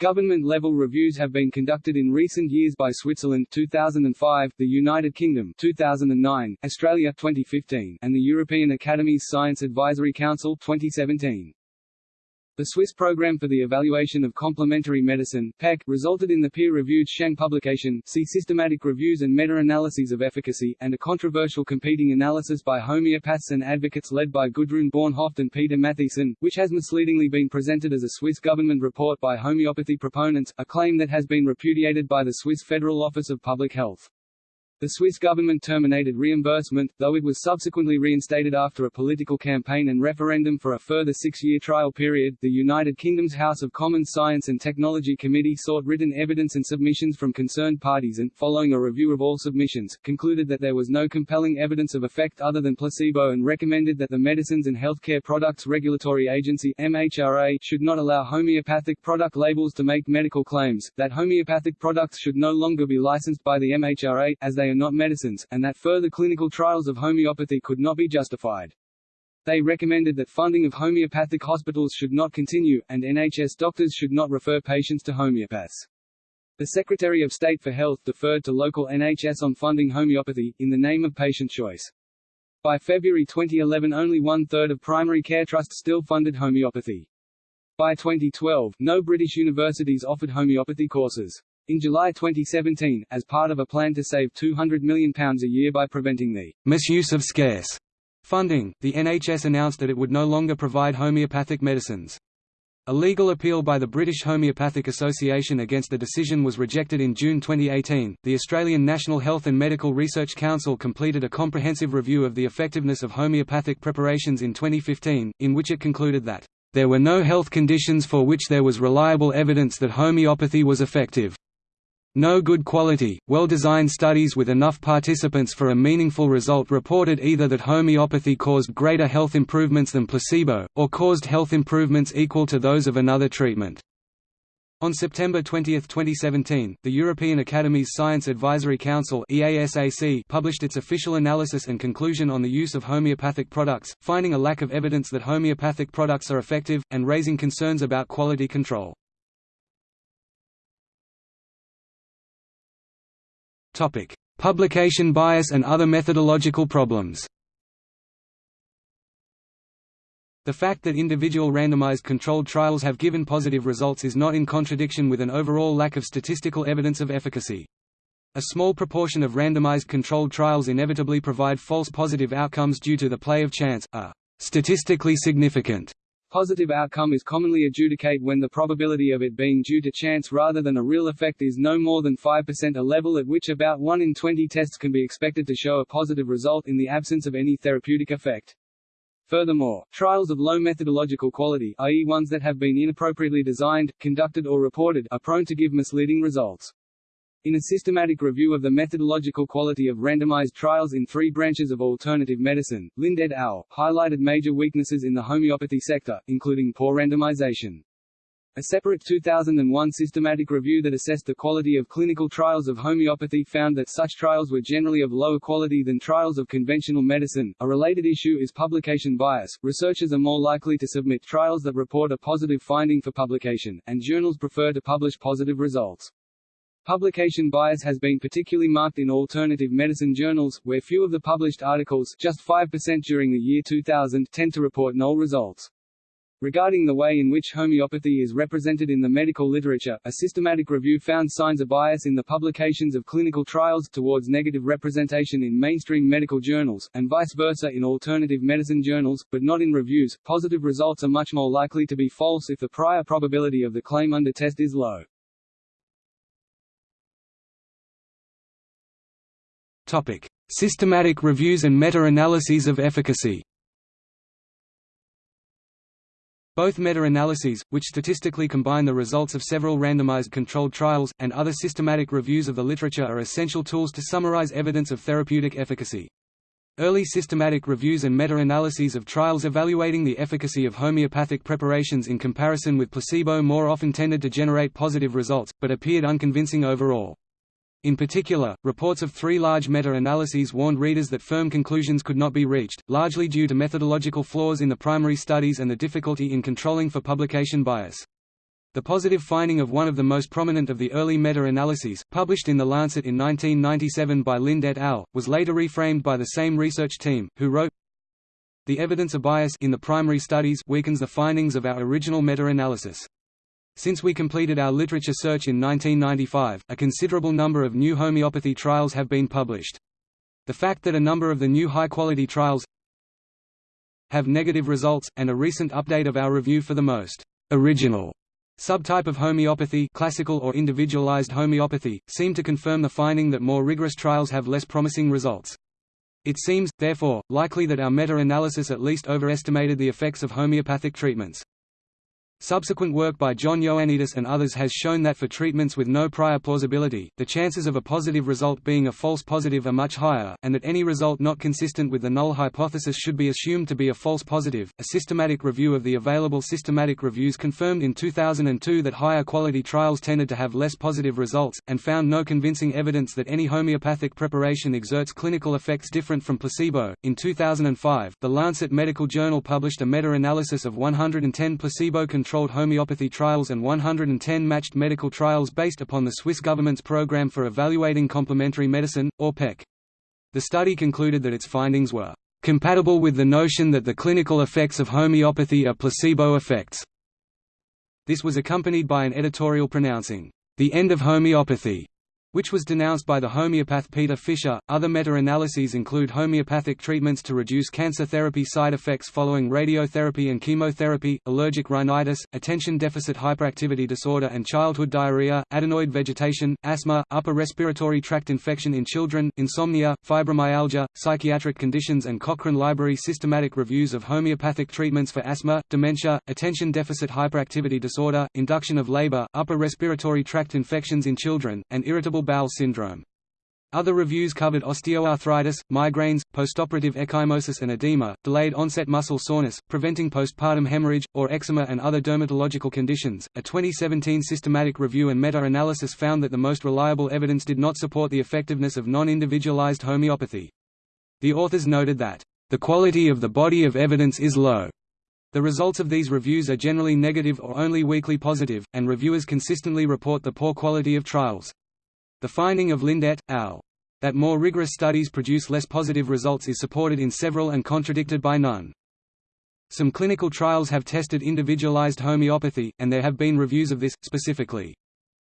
Government-level reviews have been conducted in recent years by Switzerland 2005, the United Kingdom 2009, Australia 2015, and the European Academy's Science Advisory Council 2017. The Swiss Program for the Evaluation of Complementary Medicine PEC, resulted in the peer-reviewed Shang publication, see Systematic Reviews and Meta-Analyses of Efficacy, and a controversial competing analysis by homeopaths and advocates led by Gudrun Bornhoft and Peter Matthiessen, which has misleadingly been presented as a Swiss government report by homeopathy proponents, a claim that has been repudiated by the Swiss Federal Office of Public Health. The Swiss government terminated reimbursement, though it was subsequently reinstated after a political campaign and referendum for a further six-year trial period. The United Kingdom's House of Commons Science and Technology Committee sought written evidence and submissions from concerned parties and, following a review of all submissions, concluded that there was no compelling evidence of effect other than placebo and recommended that the Medicines and Healthcare Products Regulatory Agency (MHRA) should not allow homeopathic product labels to make medical claims, that homeopathic products should no longer be licensed by the MHRA, as they are not medicines, and that further clinical trials of homeopathy could not be justified. They recommended that funding of homeopathic hospitals should not continue, and NHS doctors should not refer patients to homeopaths. The Secretary of State for Health deferred to local NHS on funding homeopathy, in the name of patient choice. By February 2011 only one-third of primary care trusts still funded homeopathy. By 2012, no British universities offered homeopathy courses. In July 2017, as part of a plan to save £200 million a year by preventing the misuse of scarce funding, the NHS announced that it would no longer provide homeopathic medicines. A legal appeal by the British Homeopathic Association against the decision was rejected in June 2018. The Australian National Health and Medical Research Council completed a comprehensive review of the effectiveness of homeopathic preparations in 2015, in which it concluded that there were no health conditions for which there was reliable evidence that homeopathy was effective. No good quality, well-designed studies with enough participants for a meaningful result reported either that homeopathy caused greater health improvements than placebo, or caused health improvements equal to those of another treatment. On September 20, 2017, the European Academy's Science Advisory Council published its official analysis and conclusion on the use of homeopathic products, finding a lack of evidence that homeopathic products are effective, and raising concerns about quality control. Publication bias and other methodological problems. The fact that individual randomized controlled trials have given positive results is not in contradiction with an overall lack of statistical evidence of efficacy. A small proportion of randomized controlled trials inevitably provide false positive outcomes due to the play of chance, a statistically significant Positive outcome is commonly adjudicate when the probability of it being due to chance rather than a real effect is no more than 5% a level at which about 1 in 20 tests can be expected to show a positive result in the absence of any therapeutic effect. Furthermore, trials of low methodological quality i.e. ones that have been inappropriately designed, conducted or reported are prone to give misleading results. In a systematic review of the methodological quality of randomized trials in three branches of alternative medicine, Lind et al. highlighted major weaknesses in the homeopathy sector, including poor randomization. A separate 2001 systematic review that assessed the quality of clinical trials of homeopathy found that such trials were generally of lower quality than trials of conventional medicine. A related issue is publication bias. Researchers are more likely to submit trials that report a positive finding for publication, and journals prefer to publish positive results. Publication bias has been particularly marked in alternative medicine journals, where few of the published articles just 5% during the year 2000 tend to report null results. Regarding the way in which homeopathy is represented in the medical literature, a systematic review found signs of bias in the publications of clinical trials towards negative representation in mainstream medical journals, and vice versa in alternative medicine journals, but not in reviews. Positive results are much more likely to be false if the prior probability of the claim under test is low. Systematic reviews and meta-analyses of efficacy. Both meta-analyses, which statistically combine the results of several randomized controlled trials, and other systematic reviews of the literature are essential tools to summarize evidence of therapeutic efficacy. Early systematic reviews and meta-analyses of trials evaluating the efficacy of homeopathic preparations in comparison with placebo more often tended to generate positive results, but appeared unconvincing overall. In particular, reports of three large meta-analyses warned readers that firm conclusions could not be reached, largely due to methodological flaws in the primary studies and the difficulty in controlling for publication bias. The positive finding of one of the most prominent of the early meta-analyses, published in The Lancet in 1997 by Lind et al., was later reframed by the same research team, who wrote, The evidence of bias in the primary studies weakens the findings of our original meta-analysis. Since we completed our literature search in 1995, a considerable number of new homeopathy trials have been published. The fact that a number of the new high-quality trials have negative results, and a recent update of our review for the most original subtype of homeopathy classical or individualized homeopathy, seem to confirm the finding that more rigorous trials have less promising results. It seems, therefore, likely that our meta-analysis at least overestimated the effects of homeopathic treatments. Subsequent work by John Ioannidis and others has shown that for treatments with no prior plausibility, the chances of a positive result being a false positive are much higher, and that any result not consistent with the null hypothesis should be assumed to be a false positive. A systematic review of the available systematic reviews confirmed in 2002 that higher quality trials tended to have less positive results, and found no convincing evidence that any homeopathic preparation exerts clinical effects different from placebo. In 2005, The Lancet Medical Journal published a meta analysis of 110 placebo controlled controlled homeopathy trials and 110 matched medical trials based upon the Swiss government's Programme for Evaluating Complementary Medicine, or PEC. The study concluded that its findings were compatible with the notion that the clinical effects of homeopathy are placebo effects. This was accompanied by an editorial pronouncing, the end of homeopathy, which was denounced by the homeopath Peter Fisher. Other meta-analyses include homeopathic treatments to reduce cancer therapy side effects following radiotherapy and chemotherapy, allergic rhinitis, attention deficit hyperactivity disorder and childhood diarrhea, adenoid vegetation, asthma, upper respiratory tract infection in children, insomnia, fibromyalgia, psychiatric conditions and Cochrane Library systematic reviews of homeopathic treatments for asthma, dementia, attention deficit hyperactivity disorder, induction of labor, upper respiratory tract infections in children, and irritable bowel syndrome. Other reviews covered osteoarthritis, migraines, postoperative ecchymosis and edema, delayed onset muscle soreness, preventing postpartum hemorrhage, or eczema and other dermatological conditions. A 2017 systematic review and meta analysis found that the most reliable evidence did not support the effectiveness of non individualized homeopathy. The authors noted that, the quality of the body of evidence is low. The results of these reviews are generally negative or only weakly positive, and reviewers consistently report the poor quality of trials. The finding of Lind et al. that more rigorous studies produce less positive results is supported in several and contradicted by none. Some clinical trials have tested individualized homeopathy, and there have been reviews of this, specifically.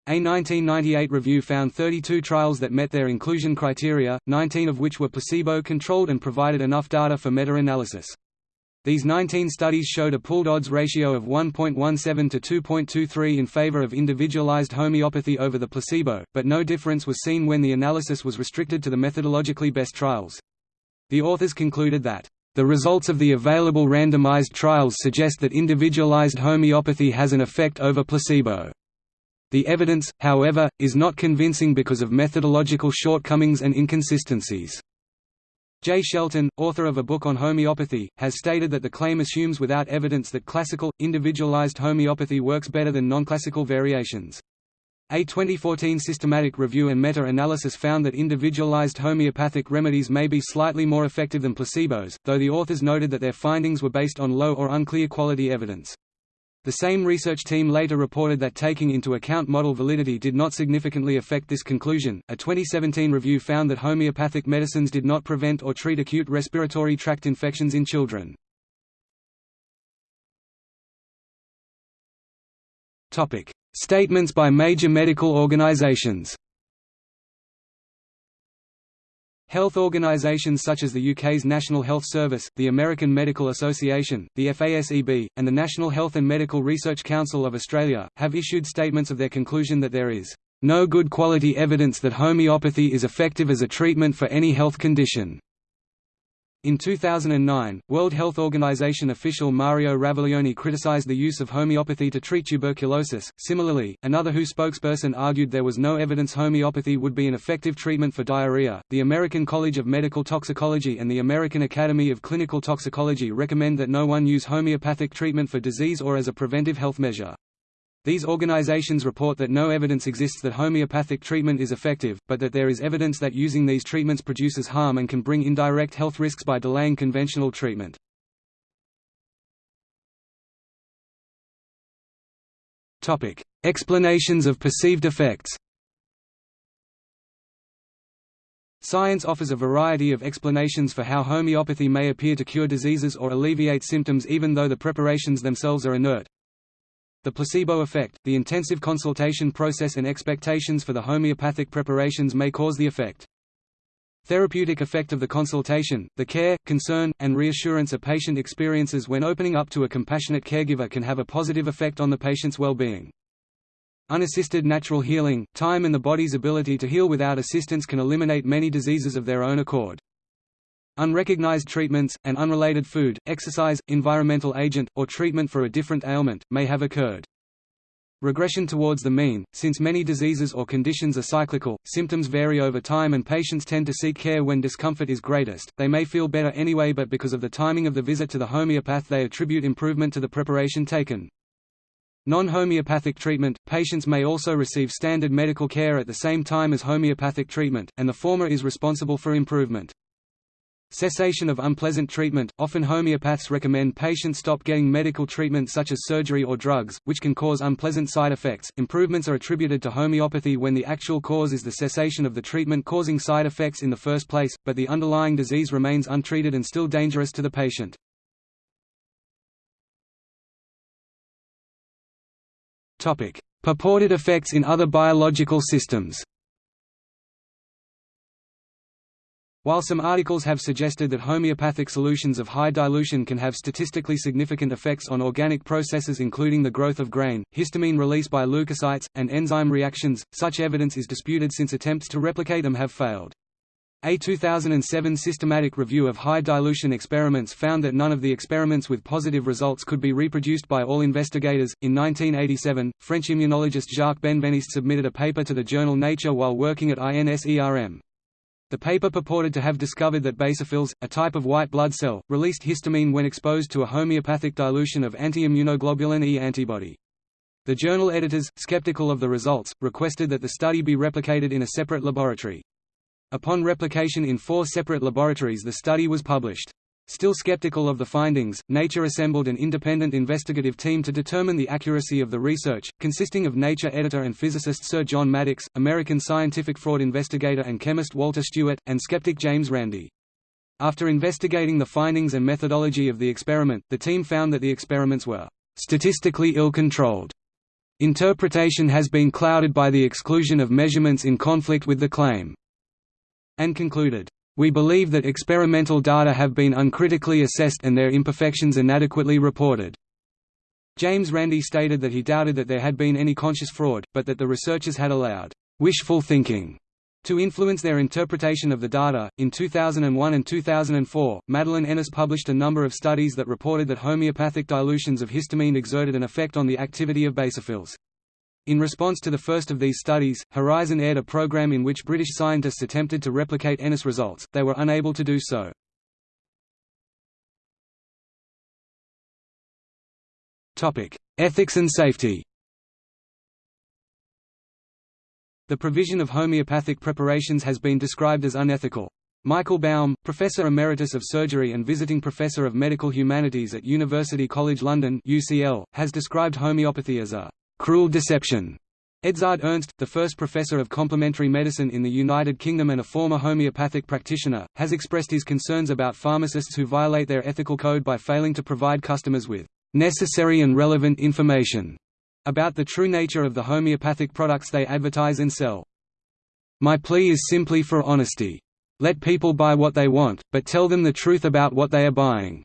A 1998 review found 32 trials that met their inclusion criteria, 19 of which were placebo-controlled and provided enough data for meta-analysis. These 19 studies showed a pooled odds ratio of 1.17 to 2.23 in favor of individualized homeopathy over the placebo, but no difference was seen when the analysis was restricted to the methodologically best trials. The authors concluded that, "...the results of the available randomized trials suggest that individualized homeopathy has an effect over placebo." The evidence, however, is not convincing because of methodological shortcomings and inconsistencies. J. Shelton, author of a book on homeopathy, has stated that the claim assumes without evidence that classical, individualized homeopathy works better than non-classical variations. A 2014 systematic review and meta-analysis found that individualized homeopathic remedies may be slightly more effective than placebos, though the authors noted that their findings were based on low or unclear quality evidence. The same research team later reported that taking into account model validity did not significantly affect this conclusion. A 2017 review found that homeopathic medicines did not prevent or treat acute respiratory tract infections in children. Topic: Statements by major medical organizations. Health organisations such as the UK's National Health Service, the American Medical Association, the FASEB, and the National Health and Medical Research Council of Australia, have issued statements of their conclusion that there is no good quality evidence that homeopathy is effective as a treatment for any health condition. In 2009, World Health Organization official Mario Raviglione criticized the use of homeopathy to treat tuberculosis. Similarly, another WHO spokesperson argued there was no evidence homeopathy would be an effective treatment for diarrhea. The American College of Medical Toxicology and the American Academy of Clinical Toxicology recommend that no one use homeopathic treatment for disease or as a preventive health measure. These organizations report that no evidence exists that homeopathic treatment is effective, but that there is evidence that using these treatments produces harm and can bring indirect health risks by delaying conventional treatment. Topic: Explanations of perceived effects Science offers a variety of explanations for how homeopathy may appear to cure diseases or alleviate symptoms even though the preparations themselves are inert. The placebo effect, the intensive consultation process and expectations for the homeopathic preparations may cause the effect. Therapeutic effect of the consultation, the care, concern, and reassurance a patient experiences when opening up to a compassionate caregiver can have a positive effect on the patient's well-being. Unassisted natural healing, time and the body's ability to heal without assistance can eliminate many diseases of their own accord. Unrecognized treatments, and unrelated food, exercise, environmental agent, or treatment for a different ailment, may have occurred. Regression towards the mean, since many diseases or conditions are cyclical, symptoms vary over time and patients tend to seek care when discomfort is greatest, they may feel better anyway but because of the timing of the visit to the homeopath they attribute improvement to the preparation taken. Non-homeopathic treatment, patients may also receive standard medical care at the same time as homeopathic treatment, and the former is responsible for improvement. Cessation of unpleasant treatment – Often homeopaths recommend patients stop getting medical treatment such as surgery or drugs, which can cause unpleasant side effects. Improvements are attributed to homeopathy when the actual cause is the cessation of the treatment causing side effects in the first place, but the underlying disease remains untreated and still dangerous to the patient. Purported effects in other biological systems While some articles have suggested that homeopathic solutions of high dilution can have statistically significant effects on organic processes including the growth of grain, histamine release by leukocytes, and enzyme reactions, such evidence is disputed since attempts to replicate them have failed. A 2007 systematic review of high dilution experiments found that none of the experiments with positive results could be reproduced by all investigators. In 1987, French immunologist Jacques Benveniste submitted a paper to the journal Nature while working at INSERM. The paper purported to have discovered that basophils, a type of white blood cell, released histamine when exposed to a homeopathic dilution of anti-immunoglobulin E antibody. The journal editors, skeptical of the results, requested that the study be replicated in a separate laboratory. Upon replication in four separate laboratories the study was published. Still skeptical of the findings, Nature assembled an independent investigative team to determine the accuracy of the research, consisting of Nature editor and physicist Sir John Maddox, American scientific fraud investigator and chemist Walter Stewart, and skeptic James Randi. After investigating the findings and methodology of the experiment, the team found that the experiments were statistically ill-controlled. Interpretation has been clouded by the exclusion of measurements in conflict with the claim, and concluded, we believe that experimental data have been uncritically assessed and their imperfections inadequately reported. James Randi stated that he doubted that there had been any conscious fraud, but that the researchers had allowed wishful thinking to influence their interpretation of the data. In 2001 and 2004, Madeline Ennis published a number of studies that reported that homeopathic dilutions of histamine exerted an effect on the activity of basophils. In response to the first of these studies, Horizon aired a program in which British scientists attempted to replicate Ennis results, they were unable to do so. Ethics and safety The provision of homeopathic preparations has been described as unethical. Michael Baum, Professor Emeritus of Surgery and Visiting Professor of Medical Humanities at University College London UCL, has described homeopathy as a cruel deception. Edzard Ernst, the first professor of complementary medicine in the United Kingdom and a former homeopathic practitioner, has expressed his concerns about pharmacists who violate their ethical code by failing to provide customers with necessary and relevant information about the true nature of the homeopathic products they advertise and sell. My plea is simply for honesty. Let people buy what they want, but tell them the truth about what they are buying.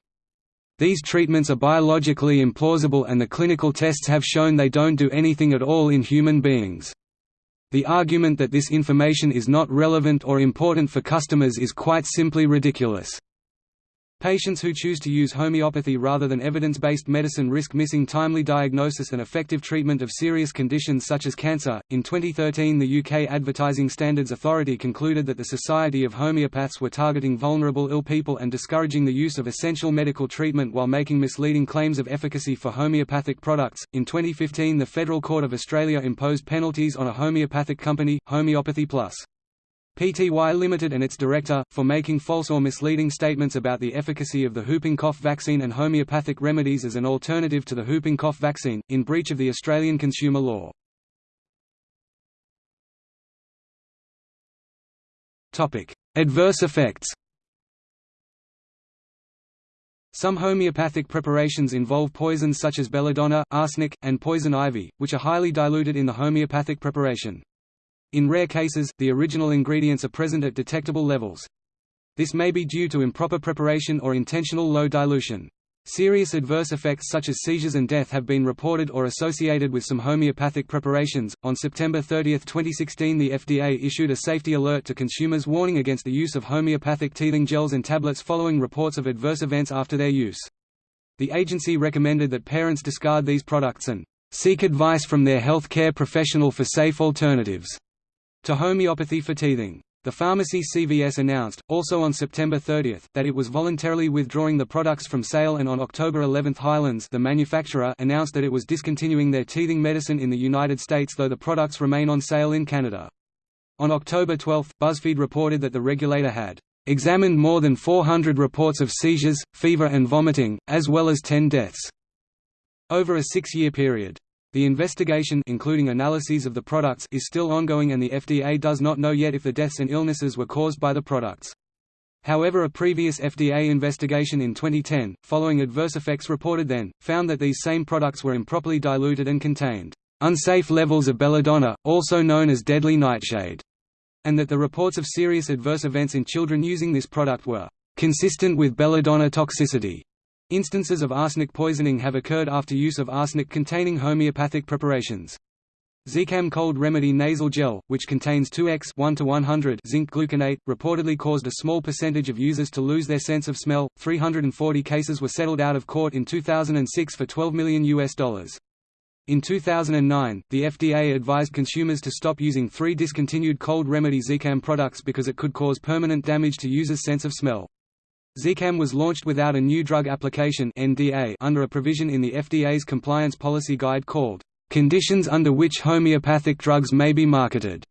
These treatments are biologically implausible and the clinical tests have shown they don't do anything at all in human beings. The argument that this information is not relevant or important for customers is quite simply ridiculous. Patients who choose to use homeopathy rather than evidence-based medicine risk missing timely diagnosis and effective treatment of serious conditions such as cancer. In 2013, the UK Advertising Standards Authority concluded that the Society of Homeopaths were targeting vulnerable ill people and discouraging the use of essential medical treatment while making misleading claims of efficacy for homeopathic products. In 2015, the Federal Court of Australia imposed penalties on a homeopathic company, Homeopathy Plus. Pty Limited and its director, for making false or misleading statements about the efficacy of the whooping cough vaccine and homeopathic remedies as an alternative to the whooping cough vaccine, in breach of the Australian consumer law. Adverse effects Some homeopathic preparations involve poisons such as belladonna, arsenic, and poison ivy, which are highly diluted in the homeopathic preparation. In rare cases, the original ingredients are present at detectable levels. This may be due to improper preparation or intentional low dilution. Serious adverse effects such as seizures and death have been reported or associated with some homeopathic preparations. On September 30, 2016, the FDA issued a safety alert to consumers warning against the use of homeopathic teething gels and tablets following reports of adverse events after their use. The agency recommended that parents discard these products and seek advice from their health care professional for safe alternatives to homeopathy for teething. The pharmacy CVS announced, also on September 30, that it was voluntarily withdrawing the products from sale and on October 11 Hyland's the manufacturer announced that it was discontinuing their teething medicine in the United States though the products remain on sale in Canada. On October 12, BuzzFeed reported that the regulator had examined more than 400 reports of seizures, fever and vomiting, as well as 10 deaths, over a six-year period. The investigation including analyses of the products is still ongoing and the FDA does not know yet if the deaths and illnesses were caused by the products. However a previous FDA investigation in 2010, following adverse effects reported then, found that these same products were improperly diluted and contained unsafe levels of belladonna, also known as deadly nightshade, and that the reports of serious adverse events in children using this product were consistent with belladonna toxicity. Instances of arsenic poisoning have occurred after use of arsenic-containing homeopathic preparations. Zicam Cold Remedy Nasal Gel, which contains 2x 1 to 100 zinc gluconate, reportedly caused a small percentage of users to lose their sense of smell. 340 cases were settled out of court in 2006 for 12 million US dollars. In 2009, the FDA advised consumers to stop using three discontinued cold remedy Zicam products because it could cause permanent damage to users' sense of smell. Zicam was launched without a new drug application (NDA) under a provision in the FDA's compliance policy guide called "Conditions under which homeopathic drugs may be marketed."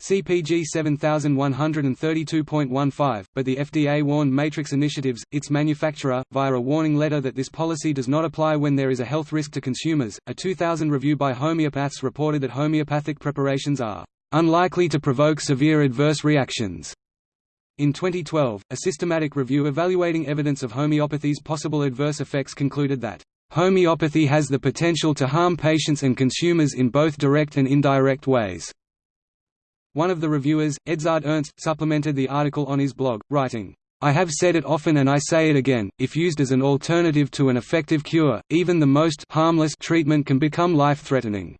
CPG 7132.15, but the FDA warned Matrix Initiatives, its manufacturer, via a warning letter that this policy does not apply when there is a health risk to consumers. A 2000 review by homeopaths reported that homeopathic preparations are unlikely to provoke severe adverse reactions. In 2012, a systematic review evaluating evidence of homeopathy's possible adverse effects concluded that, "...homeopathy has the potential to harm patients and consumers in both direct and indirect ways." One of the reviewers, Edzard Ernst, supplemented the article on his blog, writing, I have said it often and I say it again, if used as an alternative to an effective cure, even the most harmless treatment can become life-threatening.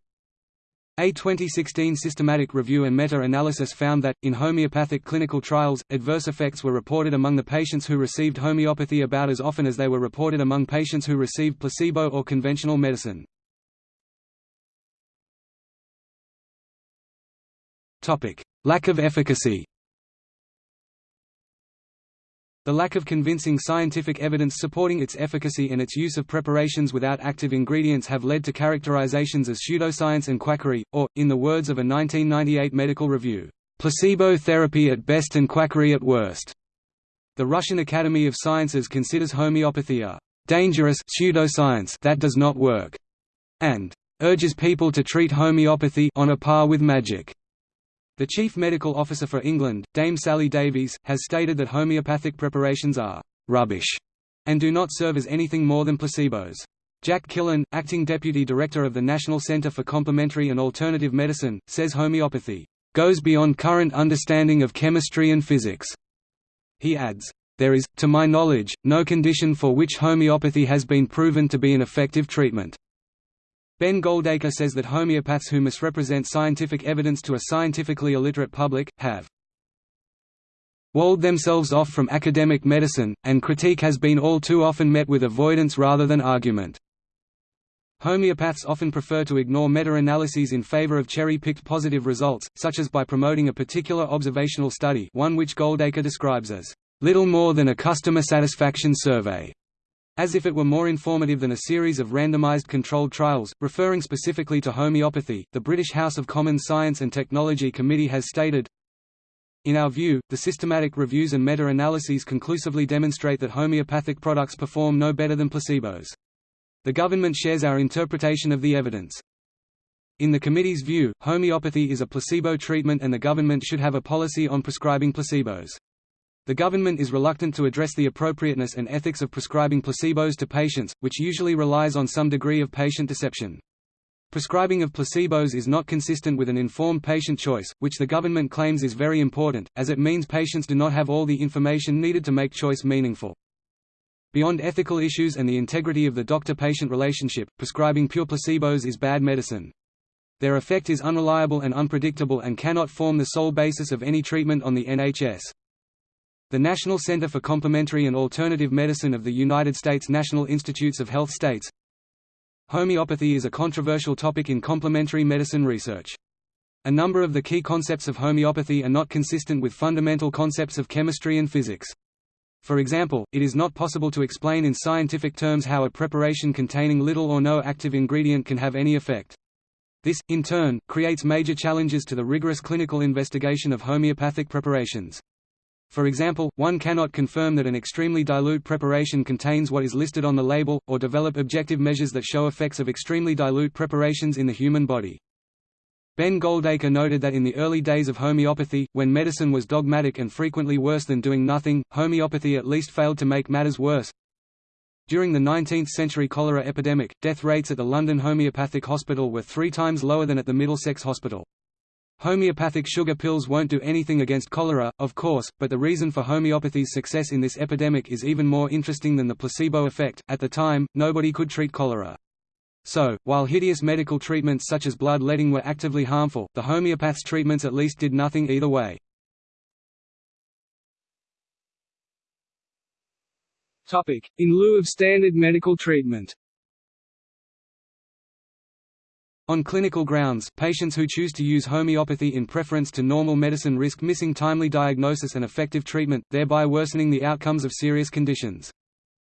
A 2016 systematic review and meta-analysis found that, in homeopathic clinical trials, adverse effects were reported among the patients who received homeopathy about as often as they were reported among patients who received placebo or conventional medicine. Lack of efficacy the lack of convincing scientific evidence supporting its efficacy and its use of preparations without active ingredients have led to characterizations as pseudoscience and quackery, or, in the words of a 1998 medical review, placebo therapy at best and quackery at worst. The Russian Academy of Sciences considers homeopathy a dangerous pseudoscience that does not work, and urges people to treat homeopathy on a par with magic. The Chief Medical Officer for England, Dame Sally Davies, has stated that homeopathic preparations are «rubbish» and do not serve as anything more than placebos. Jack Killen, acting deputy director of the National Centre for Complementary and Alternative Medicine, says homeopathy goes beyond current understanding of chemistry and physics. He adds, There is, to my knowledge, no condition for which homeopathy has been proven to be an effective treatment. Ben Goldacre says that homeopaths who misrepresent scientific evidence to a scientifically illiterate public, have walled themselves off from academic medicine, and critique has been all too often met with avoidance rather than argument. Homeopaths often prefer to ignore meta-analyses in favor of cherry-picked positive results, such as by promoting a particular observational study one which Goldacre describes as, "...little more than a customer satisfaction survey." As if it were more informative than a series of randomized controlled trials. Referring specifically to homeopathy, the British House of Commons Science and Technology Committee has stated, in our view, the systematic reviews and meta-analyses conclusively demonstrate that homeopathic products perform no better than placebos. The government shares our interpretation of the evidence. In the committee's view, homeopathy is a placebo treatment and the government should have a policy on prescribing placebos. The government is reluctant to address the appropriateness and ethics of prescribing placebos to patients, which usually relies on some degree of patient deception. Prescribing of placebos is not consistent with an informed patient choice, which the government claims is very important, as it means patients do not have all the information needed to make choice meaningful. Beyond ethical issues and the integrity of the doctor-patient relationship, prescribing pure placebos is bad medicine. Their effect is unreliable and unpredictable and cannot form the sole basis of any treatment on the NHS. The National Center for Complementary and Alternative Medicine of the United States National Institutes of Health states, Homeopathy is a controversial topic in complementary medicine research. A number of the key concepts of homeopathy are not consistent with fundamental concepts of chemistry and physics. For example, it is not possible to explain in scientific terms how a preparation containing little or no active ingredient can have any effect. This, in turn, creates major challenges to the rigorous clinical investigation of homeopathic preparations. For example, one cannot confirm that an extremely dilute preparation contains what is listed on the label, or develop objective measures that show effects of extremely dilute preparations in the human body. Ben Goldacre noted that in the early days of homeopathy, when medicine was dogmatic and frequently worse than doing nothing, homeopathy at least failed to make matters worse. During the 19th-century cholera epidemic, death rates at the London Homeopathic Hospital were three times lower than at the Middlesex Hospital. Homeopathic sugar pills won't do anything against cholera, of course, but the reason for homeopathy's success in this epidemic is even more interesting than the placebo effect. At the time, nobody could treat cholera. So, while hideous medical treatments such as bloodletting were actively harmful, the homeopath's treatments at least did nothing either way. In lieu of standard medical treatment On clinical grounds, patients who choose to use homeopathy in preference to normal medicine risk missing timely diagnosis and effective treatment, thereby worsening the outcomes of serious conditions.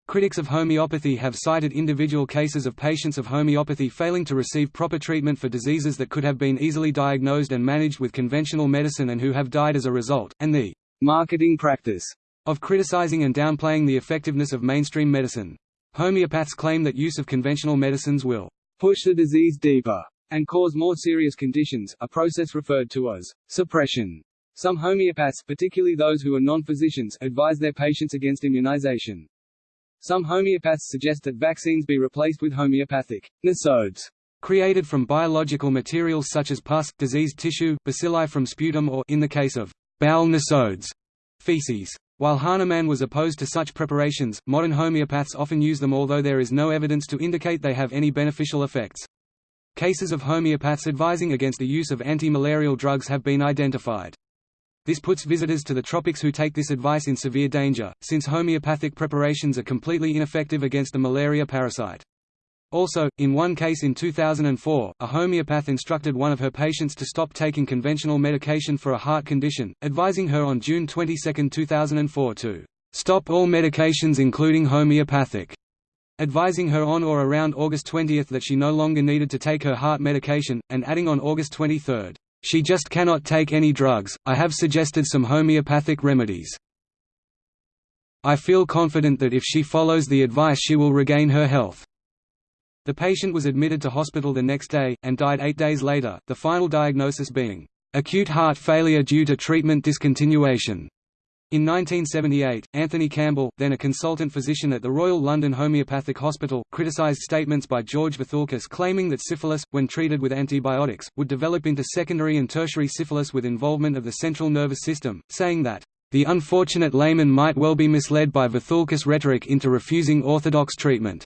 Critics of homeopathy have cited individual cases of patients of homeopathy failing to receive proper treatment for diseases that could have been easily diagnosed and managed with conventional medicine and who have died as a result, and the marketing practice of criticizing and downplaying the effectiveness of mainstream medicine. Homeopaths claim that use of conventional medicines will push the disease deeper and cause more serious conditions, a process referred to as suppression. Some homeopaths, particularly those who are non-physicians, advise their patients against immunization. Some homeopaths suggest that vaccines be replaced with homeopathic nosodes created from biological materials such as pus, diseased tissue, bacilli from sputum or in the case of bowel nosodes, feces. While Hahnemann was opposed to such preparations, modern homeopaths often use them although there is no evidence to indicate they have any beneficial effects. Cases of homeopaths advising against the use of anti-malarial drugs have been identified. This puts visitors to the tropics who take this advice in severe danger, since homeopathic preparations are completely ineffective against the malaria parasite. Also, in one case in 2004, a homeopath instructed one of her patients to stop taking conventional medication for a heart condition, advising her on June 22, 2004 to stop all medications including homeopathic, advising her on or around August 20 that she no longer needed to take her heart medication, and adding on August 23, "...she just cannot take any drugs, I have suggested some homeopathic remedies. I feel confident that if she follows the advice she will regain her health." The patient was admitted to hospital the next day, and died eight days later, the final diagnosis being, "...acute heart failure due to treatment discontinuation." In 1978, Anthony Campbell, then a consultant physician at the Royal London Homeopathic Hospital, criticised statements by George Vithoulkas claiming that syphilis, when treated with antibiotics, would develop into secondary and tertiary syphilis with involvement of the central nervous system, saying that, "...the unfortunate layman might well be misled by Vithoulkas' rhetoric into refusing orthodox treatment."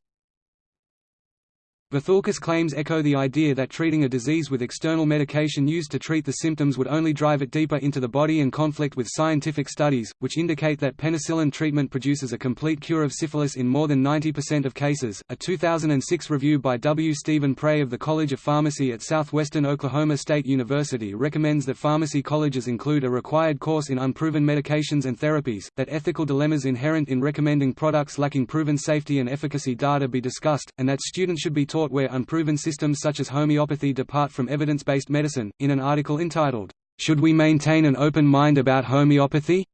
Vithoulkas claims echo the idea that treating a disease with external medication used to treat the symptoms would only drive it deeper into the body and conflict with scientific studies, which indicate that penicillin treatment produces a complete cure of syphilis in more than 90% of cases. A 2006 review by W. Steven Pray of the College of Pharmacy at Southwestern Oklahoma State University recommends that pharmacy colleges include a required course in unproven medications and therapies, that ethical dilemmas inherent in recommending products lacking proven safety and efficacy data be discussed, and that students should be taught taught where unproven systems such as homeopathy depart from evidence-based medicine. In an article entitled, Should We Maintain an Open Mind About Homeopathy?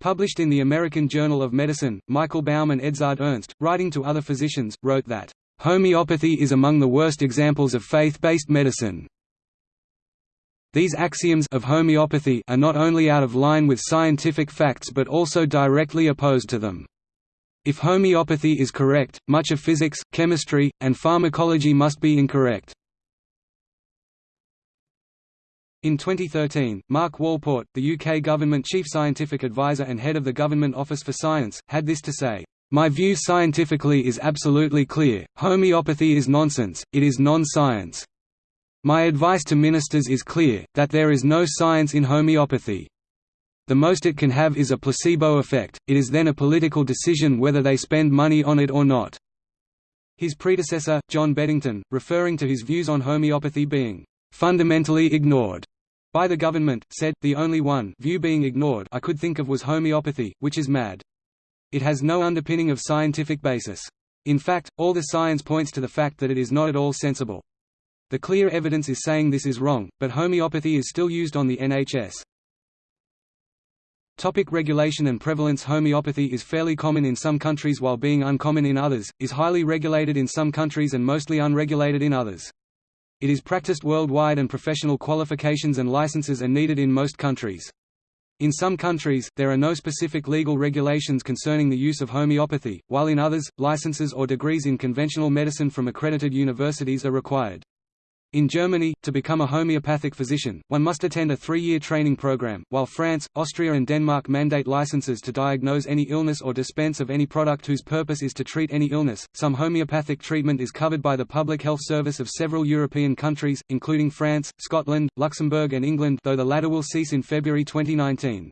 Published in the American Journal of Medicine, Michael Baum and Edzard Ernst, writing to other physicians, wrote that, "...homeopathy is among the worst examples of faith-based medicine." These axioms of homeopathy are not only out of line with scientific facts but also directly opposed to them. If homeopathy is correct, much of physics, chemistry, and pharmacology must be incorrect. In 2013, Mark Walport, the UK government chief scientific advisor and head of the Government Office for Science, had this to say, "...my view scientifically is absolutely clear, homeopathy is nonsense, it is non-science. My advice to ministers is clear, that there is no science in homeopathy the most it can have is a placebo effect, it is then a political decision whether they spend money on it or not." His predecessor, John Beddington, referring to his views on homeopathy being "...fundamentally ignored." by the government, said, the only one view being ignored I could think of was homeopathy, which is mad. It has no underpinning of scientific basis. In fact, all the science points to the fact that it is not at all sensible. The clear evidence is saying this is wrong, but homeopathy is still used on the NHS. Topic regulation and prevalence Homeopathy is fairly common in some countries while being uncommon in others, is highly regulated in some countries and mostly unregulated in others. It is practiced worldwide and professional qualifications and licenses are needed in most countries. In some countries, there are no specific legal regulations concerning the use of homeopathy, while in others, licenses or degrees in conventional medicine from accredited universities are required. In Germany, to become a homeopathic physician, one must attend a three-year training program, while France, Austria and Denmark mandate licenses to diagnose any illness or dispense of any product whose purpose is to treat any illness. Some homeopathic treatment is covered by the Public Health Service of several European countries, including France, Scotland, Luxembourg and England though the latter will cease in February 2019.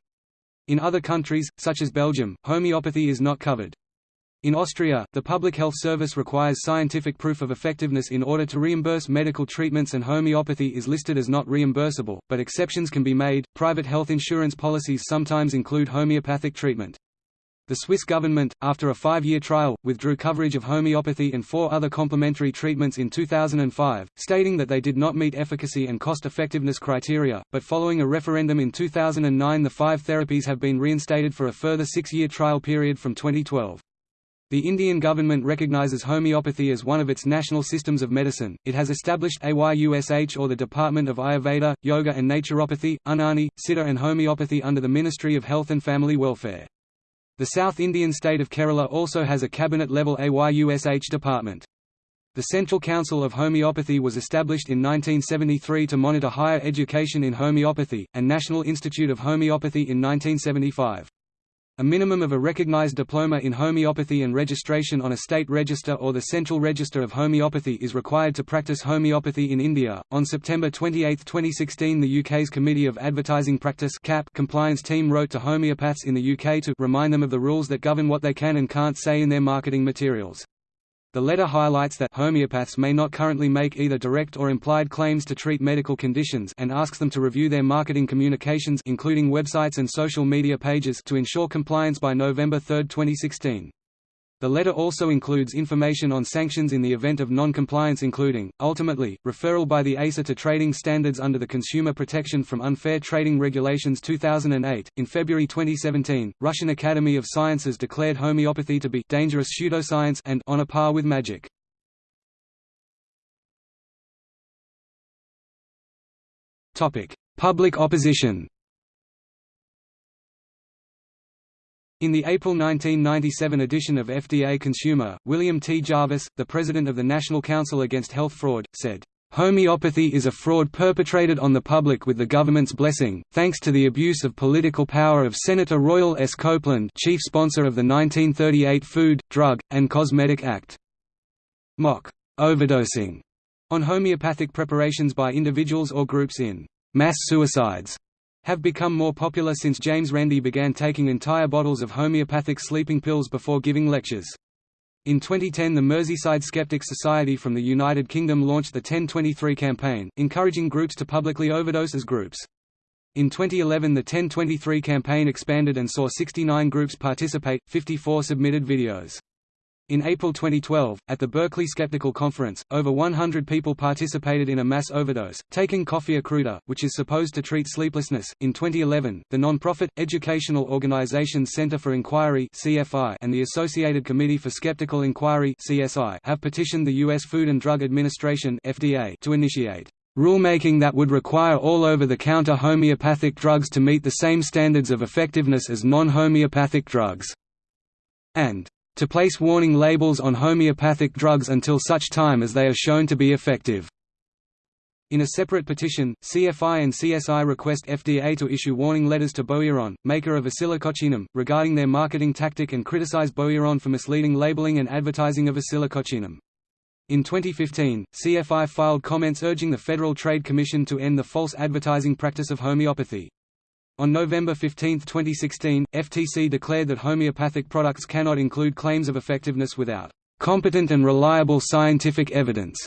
In other countries, such as Belgium, homeopathy is not covered. In Austria, the Public Health Service requires scientific proof of effectiveness in order to reimburse medical treatments and homeopathy is listed as not reimbursable, but exceptions can be made. Private health insurance policies sometimes include homeopathic treatment. The Swiss government, after a five-year trial, withdrew coverage of homeopathy and four other complementary treatments in 2005, stating that they did not meet efficacy and cost-effectiveness criteria, but following a referendum in 2009 the five therapies have been reinstated for a further six-year trial period from 2012. The Indian government recognizes homeopathy as one of its national systems of medicine. It has established AYUSH or the Department of Ayurveda, Yoga and Naturopathy, Unani, Siddha and Homeopathy under the Ministry of Health and Family Welfare. The South Indian state of Kerala also has a cabinet-level AYUSH department. The Central Council of Homeopathy was established in 1973 to monitor higher education in homeopathy, and National Institute of Homeopathy in 1975. A minimum of a recognized diploma in homeopathy and registration on a state register or the Central Register of Homeopathy is required to practice homeopathy in India. On September 28, 2016, the UK's Committee of Advertising Practice (CAP) compliance team wrote to homeopaths in the UK to remind them of the rules that govern what they can and can't say in their marketing materials. The letter highlights that homeopaths may not currently make either direct or implied claims to treat medical conditions and asks them to review their marketing communications including websites and social media pages to ensure compliance by November 3, 2016. The letter also includes information on sanctions in the event of non-compliance including, ultimately, referral by the ASA to trading standards under the Consumer Protection from Unfair Trading Regulations 2008. In February 2017, Russian Academy of Sciences declared homeopathy to be dangerous pseudoscience and on a par with magic. Topic: Public opposition. In the April 1997 edition of FDA Consumer, William T. Jarvis, the president of the National Council Against Health Fraud, said, Homeopathy is a fraud perpetrated on the public with the government's blessing, thanks to the abuse of political power of Senator Royal S. Copeland chief sponsor of the 1938 Food, Drug, and Cosmetic Act. Mock overdosing on homeopathic preparations by individuals or groups in mass suicides have become more popular since James Randi began taking entire bottles of homeopathic sleeping pills before giving lectures. In 2010 the Merseyside Skeptics Society from the United Kingdom launched the 1023 campaign, encouraging groups to publicly overdose as groups. In 2011 the 1023 campaign expanded and saw 69 groups participate, 54 submitted videos. In April 2012, at the Berkeley Skeptical Conference, over 100 people participated in a mass overdose, taking coffea cruda, which is supposed to treat sleeplessness. In 2011, the non-profit Educational organization Center for Inquiry (CFI) and the Associated Committee for Skeptical Inquiry (CSI) have petitioned the U.S. Food and Drug Administration (FDA) to initiate rulemaking that would require all over-the-counter homeopathic drugs to meet the same standards of effectiveness as non-homeopathic drugs, and to place warning labels on homeopathic drugs until such time as they are shown to be effective. In a separate petition, CFI and CSI request FDA to issue warning letters to Boiron, maker of Oscillococcinum, regarding their marketing tactic and criticize Boiron for misleading labeling and advertising of Oscillococcinum. In 2015, CFI filed comments urging the Federal Trade Commission to end the false advertising practice of homeopathy. On November 15, 2016, FTC declared that homeopathic products cannot include claims of effectiveness without competent and reliable scientific evidence.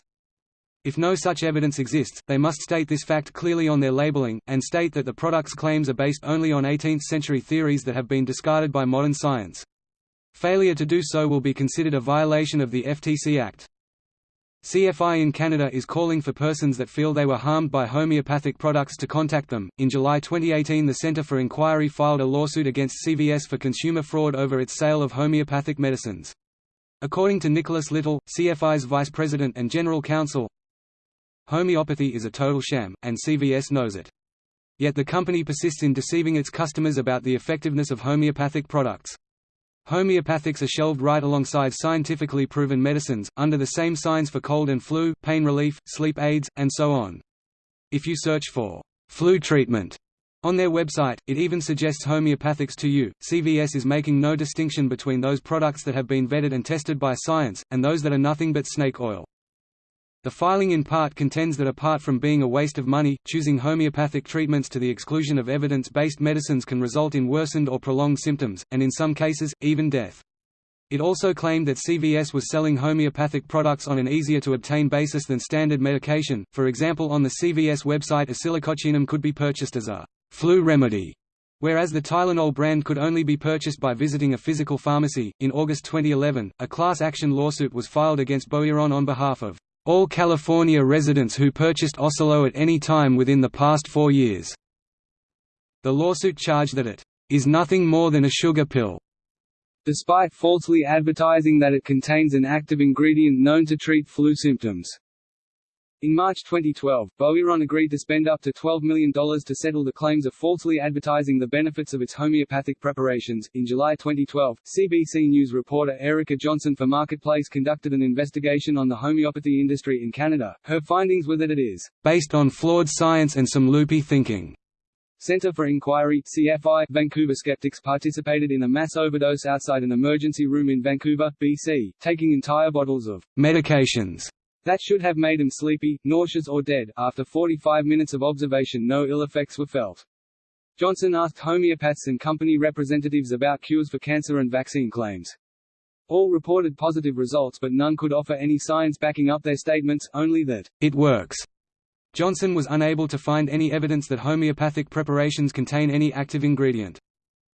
If no such evidence exists, they must state this fact clearly on their labeling, and state that the product's claims are based only on 18th-century theories that have been discarded by modern science. Failure to do so will be considered a violation of the FTC Act. CFI in Canada is calling for persons that feel they were harmed by homeopathic products to contact them. In July 2018, the Centre for Inquiry filed a lawsuit against CVS for consumer fraud over its sale of homeopathic medicines. According to Nicholas Little, CFI's vice president and general counsel, homeopathy is a total sham, and CVS knows it. Yet the company persists in deceiving its customers about the effectiveness of homeopathic products. Homeopathics are shelved right alongside scientifically proven medicines, under the same signs for cold and flu, pain relief, sleep aids, and so on. If you search for flu treatment on their website, it even suggests homeopathics to you. CVS is making no distinction between those products that have been vetted and tested by science, and those that are nothing but snake oil. The filing in part contends that apart from being a waste of money, choosing homeopathic treatments to the exclusion of evidence-based medicines can result in worsened or prolonged symptoms, and in some cases, even death. It also claimed that CVS was selling homeopathic products on an easier-to-obtain basis than standard medication, for example on the CVS website oscillococcinum could be purchased as a flu remedy, whereas the Tylenol brand could only be purchased by visiting a physical pharmacy. In August 2011, a class action lawsuit was filed against Boiron on behalf of all California residents who purchased Oscillo at any time within the past four years. The lawsuit charged that it is nothing more than a sugar pill, despite falsely advertising that it contains an active ingredient known to treat flu symptoms. In March 2012, Boiron agreed to spend up to $12 million to settle the claims of falsely advertising the benefits of its homeopathic preparations. In July 2012, CBC News reporter Erica Johnson for Marketplace conducted an investigation on the homeopathy industry in Canada. Her findings were that it is based on flawed science and some loopy thinking. Centre for Inquiry CFI, Vancouver skeptics participated in a mass overdose outside an emergency room in Vancouver, BC, taking entire bottles of medications that should have made him sleepy, nauseous or dead. After 45 minutes of observation no ill effects were felt. Johnson asked homeopaths and company representatives about cures for cancer and vaccine claims. All reported positive results but none could offer any science backing up their statements, only that, it works. Johnson was unable to find any evidence that homeopathic preparations contain any active ingredient.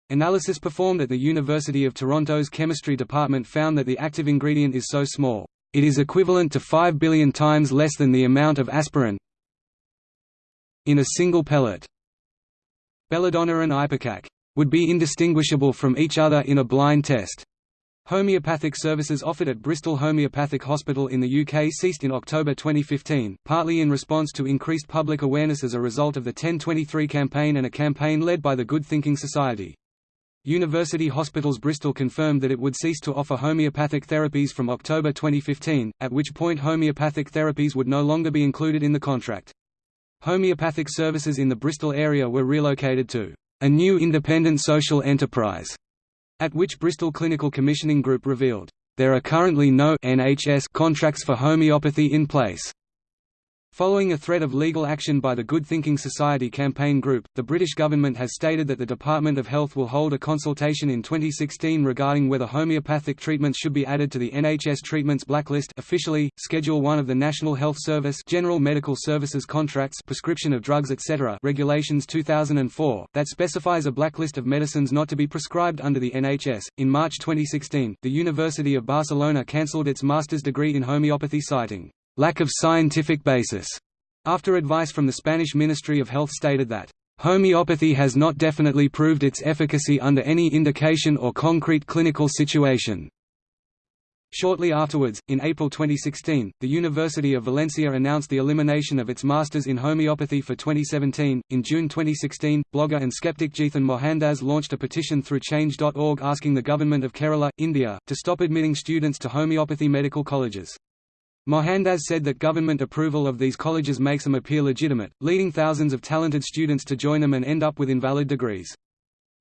Analysis performed at the University of Toronto's chemistry department found that the active ingredient is so small, it is equivalent to 5 billion times less than the amount of aspirin in a single pellet. Belladonna and ipecac would be indistinguishable from each other in a blind test. Homeopathic services offered at Bristol Homeopathic Hospital in the UK ceased in October 2015, partly in response to increased public awareness as a result of the 1023 campaign and a campaign led by the Good Thinking Society. University Hospitals Bristol confirmed that it would cease to offer homeopathic therapies from October 2015, at which point homeopathic therapies would no longer be included in the contract. Homeopathic services in the Bristol area were relocated to a new independent social enterprise, at which Bristol Clinical Commissioning Group revealed, there are currently no NHS contracts for homeopathy in place. Following a threat of legal action by the Good Thinking Society campaign group, the British government has stated that the Department of Health will hold a consultation in 2016 regarding whether homeopathic treatments should be added to the NHS treatments blacklist officially, Schedule 1 of the National Health Service General Medical Services Contracts Prescription of Drugs etc. Regulations 2004, that specifies a blacklist of medicines not to be prescribed under the NHS. In March 2016, the University of Barcelona cancelled its master's degree in homeopathy citing lack of scientific basis, after advice from the Spanish Ministry of Health stated that Homeopathy has not definitely proved its efficacy under any indication or concrete clinical situation. Shortly afterwards, in April 2016, the University of Valencia announced the elimination of its Masters in Homeopathy for 2017. In June 2016, blogger and skeptic Jithin Mohandas launched a petition through Change.org asking the government of Kerala, India, to stop admitting students to homeopathy medical colleges. Mohandas said that government approval of these colleges makes them appear legitimate, leading thousands of talented students to join them and end up with invalid degrees.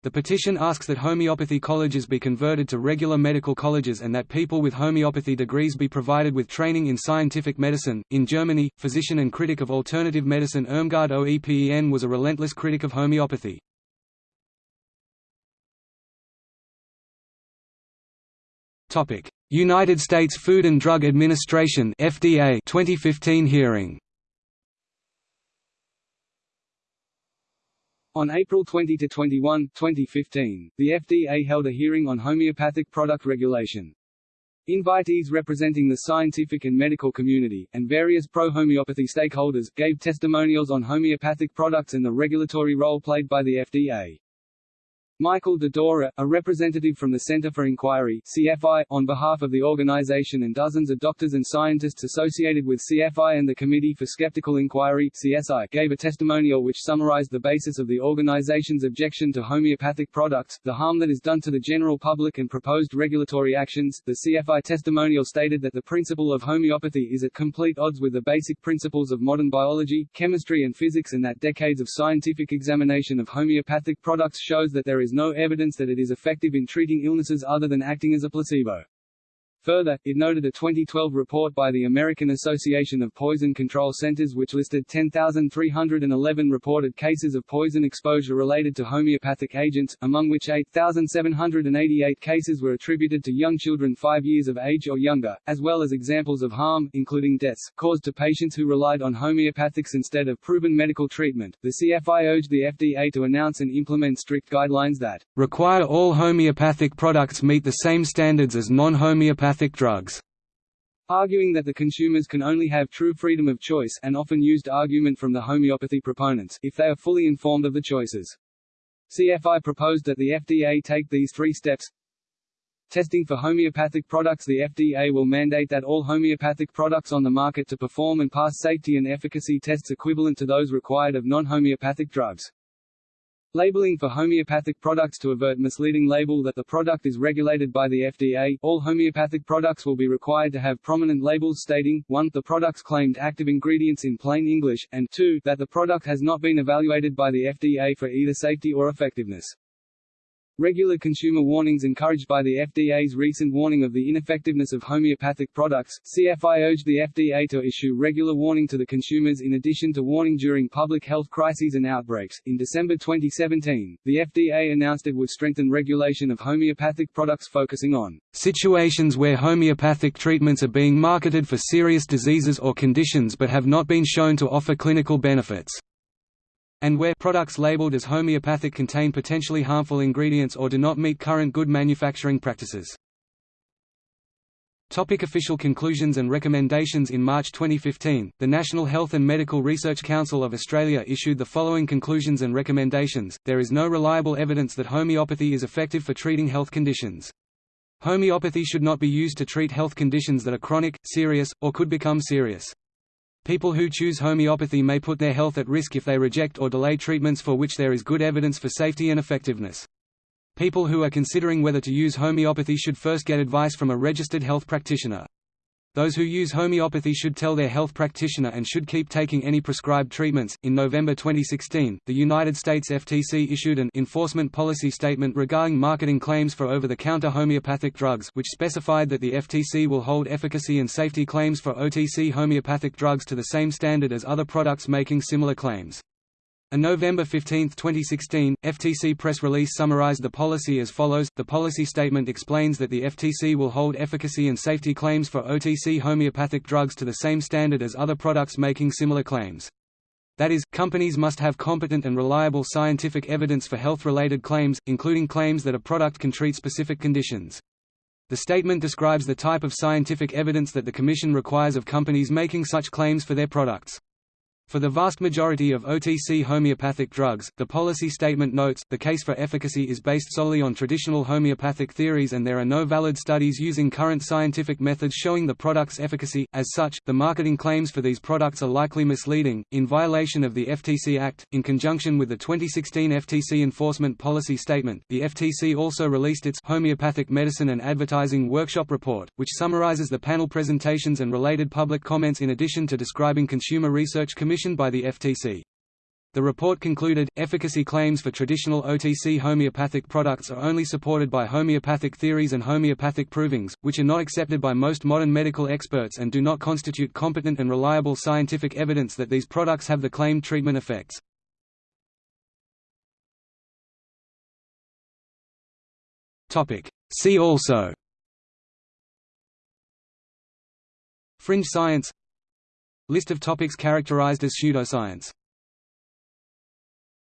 The petition asks that homeopathy colleges be converted to regular medical colleges and that people with homeopathy degrees be provided with training in scientific medicine. In Germany, physician and critic of alternative medicine Irmgard Oepen was a relentless critic of homeopathy. Topic: United States Food and Drug Administration (FDA) 2015 hearing. On April 20 to 21, 2015, the FDA held a hearing on homeopathic product regulation. Invitees representing the scientific and medical community, and various pro-homeopathy stakeholders, gave testimonials on homeopathic products and the regulatory role played by the FDA. Michael de Dora, a representative from the Center for Inquiry CFI, on behalf of the organization and dozens of doctors and scientists associated with CFI and the Committee for Skeptical Inquiry CSI, gave a testimonial which summarized the basis of the organization's objection to homeopathic products, the harm that is done to the general public and proposed regulatory actions. The CFI testimonial stated that the principle of homeopathy is at complete odds with the basic principles of modern biology, chemistry and physics and that decades of scientific examination of homeopathic products shows that there is no evidence that it is effective in treating illnesses other than acting as a placebo. Further, it noted a 2012 report by the American Association of Poison Control Centers which listed 10,311 reported cases of poison exposure related to homeopathic agents, among which 8,788 cases were attributed to young children 5 years of age or younger, as well as examples of harm, including deaths, caused to patients who relied on homeopathics instead of proven medical treatment. The CFI urged the FDA to announce and implement strict guidelines that require all homeopathic products meet the same standards as non-homeopathic drugs arguing that the consumers can only have true freedom of choice an often used argument from the homeopathy proponents, if they are fully informed of the choices. CFI proposed that the FDA take these three steps. Testing for homeopathic products The FDA will mandate that all homeopathic products on the market to perform and pass safety and efficacy tests equivalent to those required of non-homeopathic drugs. Labeling for homeopathic products to avert misleading label that the product is regulated by the FDA. All homeopathic products will be required to have prominent labels stating 1 the product's claimed active ingredients in plain English, and 2 that the product has not been evaluated by the FDA for either safety or effectiveness. Regular consumer warnings encouraged by the FDA's recent warning of the ineffectiveness of homeopathic products, CFI urged the FDA to issue regular warning to the consumers in addition to warning during public health crises and outbreaks. In December 2017, the FDA announced it would strengthen regulation of homeopathic products focusing on situations where homeopathic treatments are being marketed for serious diseases or conditions but have not been shown to offer clinical benefits and where products labeled as homeopathic contain potentially harmful ingredients or do not meet current good manufacturing practices. Topic official conclusions and recommendations In March 2015, the National Health and Medical Research Council of Australia issued the following conclusions and recommendations, there is no reliable evidence that homeopathy is effective for treating health conditions. Homeopathy should not be used to treat health conditions that are chronic, serious, or could become serious. People who choose homeopathy may put their health at risk if they reject or delay treatments for which there is good evidence for safety and effectiveness. People who are considering whether to use homeopathy should first get advice from a registered health practitioner. Those who use homeopathy should tell their health practitioner and should keep taking any prescribed treatments. In November 2016, the United States FTC issued an enforcement policy statement regarding marketing claims for over the counter homeopathic drugs, which specified that the FTC will hold efficacy and safety claims for OTC homeopathic drugs to the same standard as other products making similar claims. A November 15, 2016, FTC press release summarized the policy as follows. The policy statement explains that the FTC will hold efficacy and safety claims for OTC homeopathic drugs to the same standard as other products making similar claims. That is, companies must have competent and reliable scientific evidence for health-related claims, including claims that a product can treat specific conditions. The statement describes the type of scientific evidence that the Commission requires of companies making such claims for their products. For the vast majority of OTC homeopathic drugs, the policy statement notes, the case for efficacy is based solely on traditional homeopathic theories and there are no valid studies using current scientific methods showing the product's efficacy. As such, the marketing claims for these products are likely misleading, in violation of the FTC Act. In conjunction with the 2016 FTC Enforcement Policy Statement, the FTC also released its Homeopathic Medicine and Advertising Workshop Report, which summarizes the panel presentations and related public comments in addition to describing consumer research commission commissioned by the FTC. The report concluded, efficacy claims for traditional OTC homeopathic products are only supported by homeopathic theories and homeopathic provings, which are not accepted by most modern medical experts and do not constitute competent and reliable scientific evidence that these products have the claimed treatment effects. See also Fringe science List of topics characterized as pseudoscience